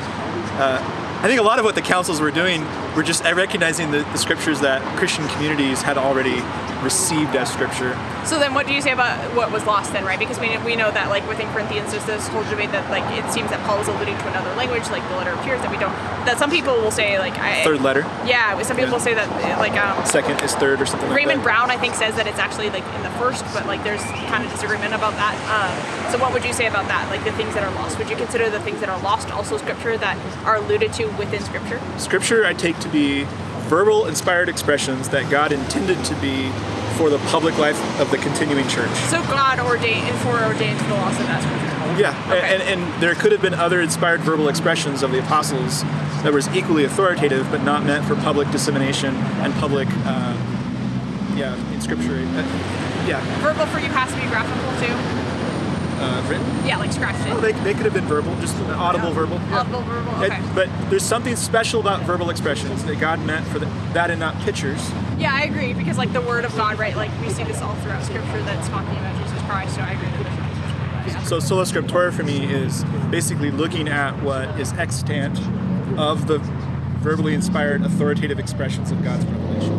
Uh, I think a lot of what the councils were doing were just recognizing the, the scriptures that Christian communities had already received as scripture. So then, what do you say about what was lost then, right? Because we, we know that like within Corinthians, there's this whole debate that like it seems that Paul is alluding to another language, like the letter appears that we don't. That some people will say like I, Third letter, Yeah, some people Yeah. say that like um, second is third, or something like Raymond that. Brown I think says that it's actually like in the first, but like there's kind of disagreement about that. Um, so what would you say about that? Like the things that are lost, would you consider the things that are lost also scripture that are alluded to within scripture? Scripture I take to be verbal, inspired expressions that God intended to be for the public life of the continuing church. So God ordained and foreordained the loss of that scripture. Yeah, Okay. and, and there could have been other inspired verbal expressions of the apostles that was equally authoritative, but not meant for public dissemination and public, uh, yeah, in scripture. Uh, yeah, Verbal for you has to be graphical too. Uh, written. Yeah, like scratched in. Well, they, they could have been verbal, just an audible verbal. yeah. Audible, verbal. It- but there's something special about verbal expressions that God meant for the, that and not pictures. Yeah, I agree because like the word of God, right? Like we see this all throughout Scripture that's talking about Jesus Christ. So I agree that there's nothing that. Yeah. So sola scriptura for me is basically looking at what is extant of the verbally inspired authoritative expressions of God's revelation.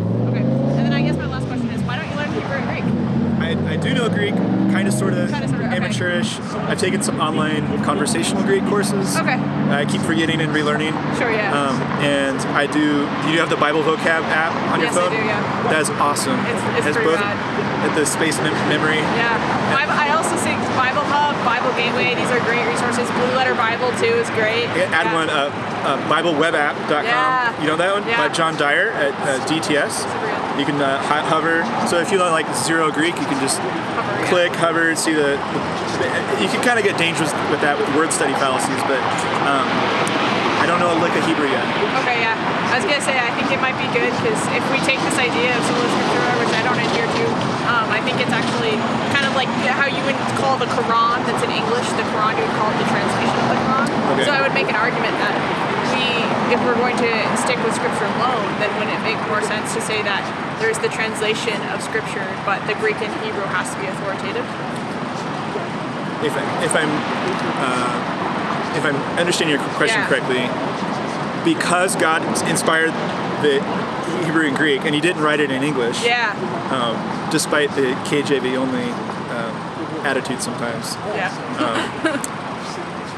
Do know Greek, kind of, sort of, okay. amateurish. I've taken some online conversational Greek courses. Okay. I keep forgetting and relearning. Sure, yeah. Um, and I do. You have the Bible vocab app on Yes, your I phone. do, yeah. That is awesome. It's- it's pretty both at the space mem- memory. Yeah. I also think Bible Hub, Bible Gateway, these are great resources. Blue Letter Bible too is great. Add Yeah. one, uh, uh, BibleWebApp.com. Yeah. You know that one? Yeah. By John Dyer at uh, DTS. You can uh, ho- hover. So if you like zero Greek, you can just Hover, yeah. click, hover, see the. the you can kind of get dangerous with that with word study fallacies, but um, I don't know a lick of Hebrew yet. Okay, yeah. I was gonna say I think it might be good because if we take this idea of sola scriptura, which I don't adhere to, um, I think it's actually kind of like how you would call the Quran that's in English the Quran, you would call it the translation of the Quran. Okay. So I would make an argument that if we're going to stick with scripture alone, then wouldn't it make more sense to say that there's the translation of scripture, but the Greek and Hebrew has to be authoritative? If, I, if I'm uh, if I'm understanding your question Yeah. correctly, because God inspired the Hebrew and Greek, and He didn't write it in English. Yeah. um, despite the KJV only um, attitude sometimes, Yeah.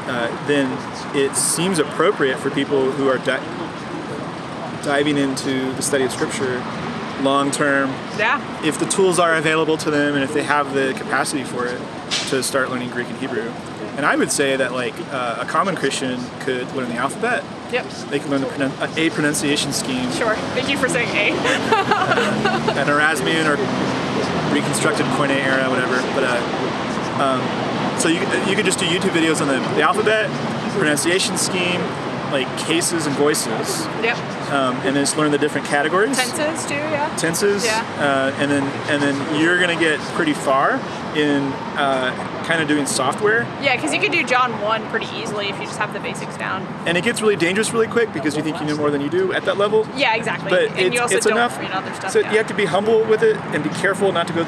uh, then it seems appropriate for people who are di- diving into the study of Scripture long term, Yeah. if the tools are available to them and if they have the capacity for it, to start learning Greek and Hebrew. And I would say that like uh, a common Christian could learn the alphabet. Yep. They can learn the pronun- uh, a pronunciation scheme, Sure. Thank you for saying A. an Erasmian or reconstructed Koine era, whatever. But uh, um, so you you could just do YouTube videos on the, the alphabet, pronunciation scheme, like cases and voices, Yep. um, and then just learn the different categories, Tenses too, yeah. tenses, Yeah. uh, and then and then you're gonna get pretty far in uh, kind of doing software. Yeah, because you can do John 1 pretty easily if you just have the basics down. And it gets really dangerous really quick because you think you know more than you do at that level. Yeah, exactly. But and it's, you also it's don't enough. read other stuff. so down. you have to be humble with it and be careful not to go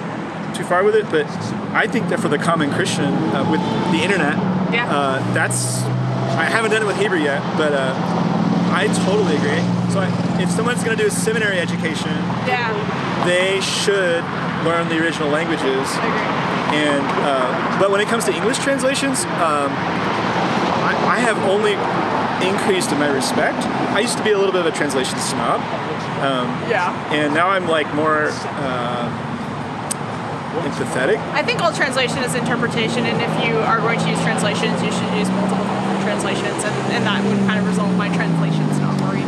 too far with it. But I think that for the common Christian uh, with the internet, Yeah. uh, that's I haven't done it with Hebrew yet, but uh, I totally agree. So I, if someone's going to do a seminary education, yeah, they should learn the original languages. I agree. And uh, but when it comes to English translations, um, I, I have only increased in my respect. I used to be a little bit of a translation snob, Yeah. and now I'm like more uh, empathetic. I think all translation is interpretation, and if you are going to use translations, you should use multiple translations, and, and that would kind of result in my translations not worried.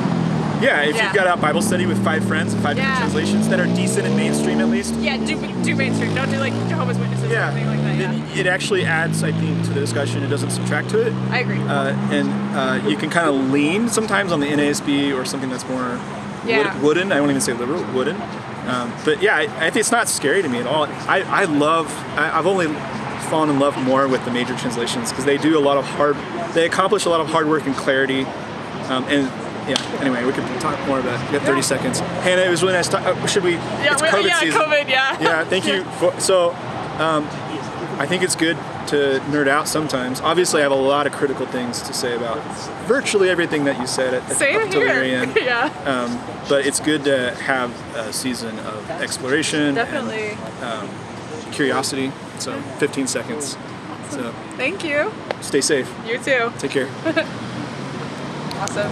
Yeah, if Yeah. you've got a Bible study with five friends and five Yeah. different translations that are decent and mainstream at least, Yeah, do, do mainstream. Don't do like Jehovah's Witnesses yeah, or anything like that. Yeah. it actually adds, I think, to the discussion. It doesn't subtract to it. I agree. uh, and uh, you can kind of lean sometimes on the NASB or something that's more Yeah. wood, wooden. I won't even say liberal, wooden. Um, but yeah, I, I think it's not scary to me at all. I, I love. I, I've only fallen in love more with the major translations because they do a lot of hard. They accomplish a lot of hard work and clarity. Um, and yeah. Anyway, we could talk more about. it. We got 30 Yeah. seconds. Hannah, it was really nice. To, uh, should we? yeah, it's COVID yeah, season. COVID, yeah. Yeah, thank you. For, so, um, I think it's good to nerd out sometimes. Obviously, I have a lot of critical things to say about virtually everything that you said at, Same up very here. end. yeah, Um, but it's good to have a season of exploration definitely. and curiosity. So, 15 seconds. So, Thank you. stay safe. You too. Take care. Awesome.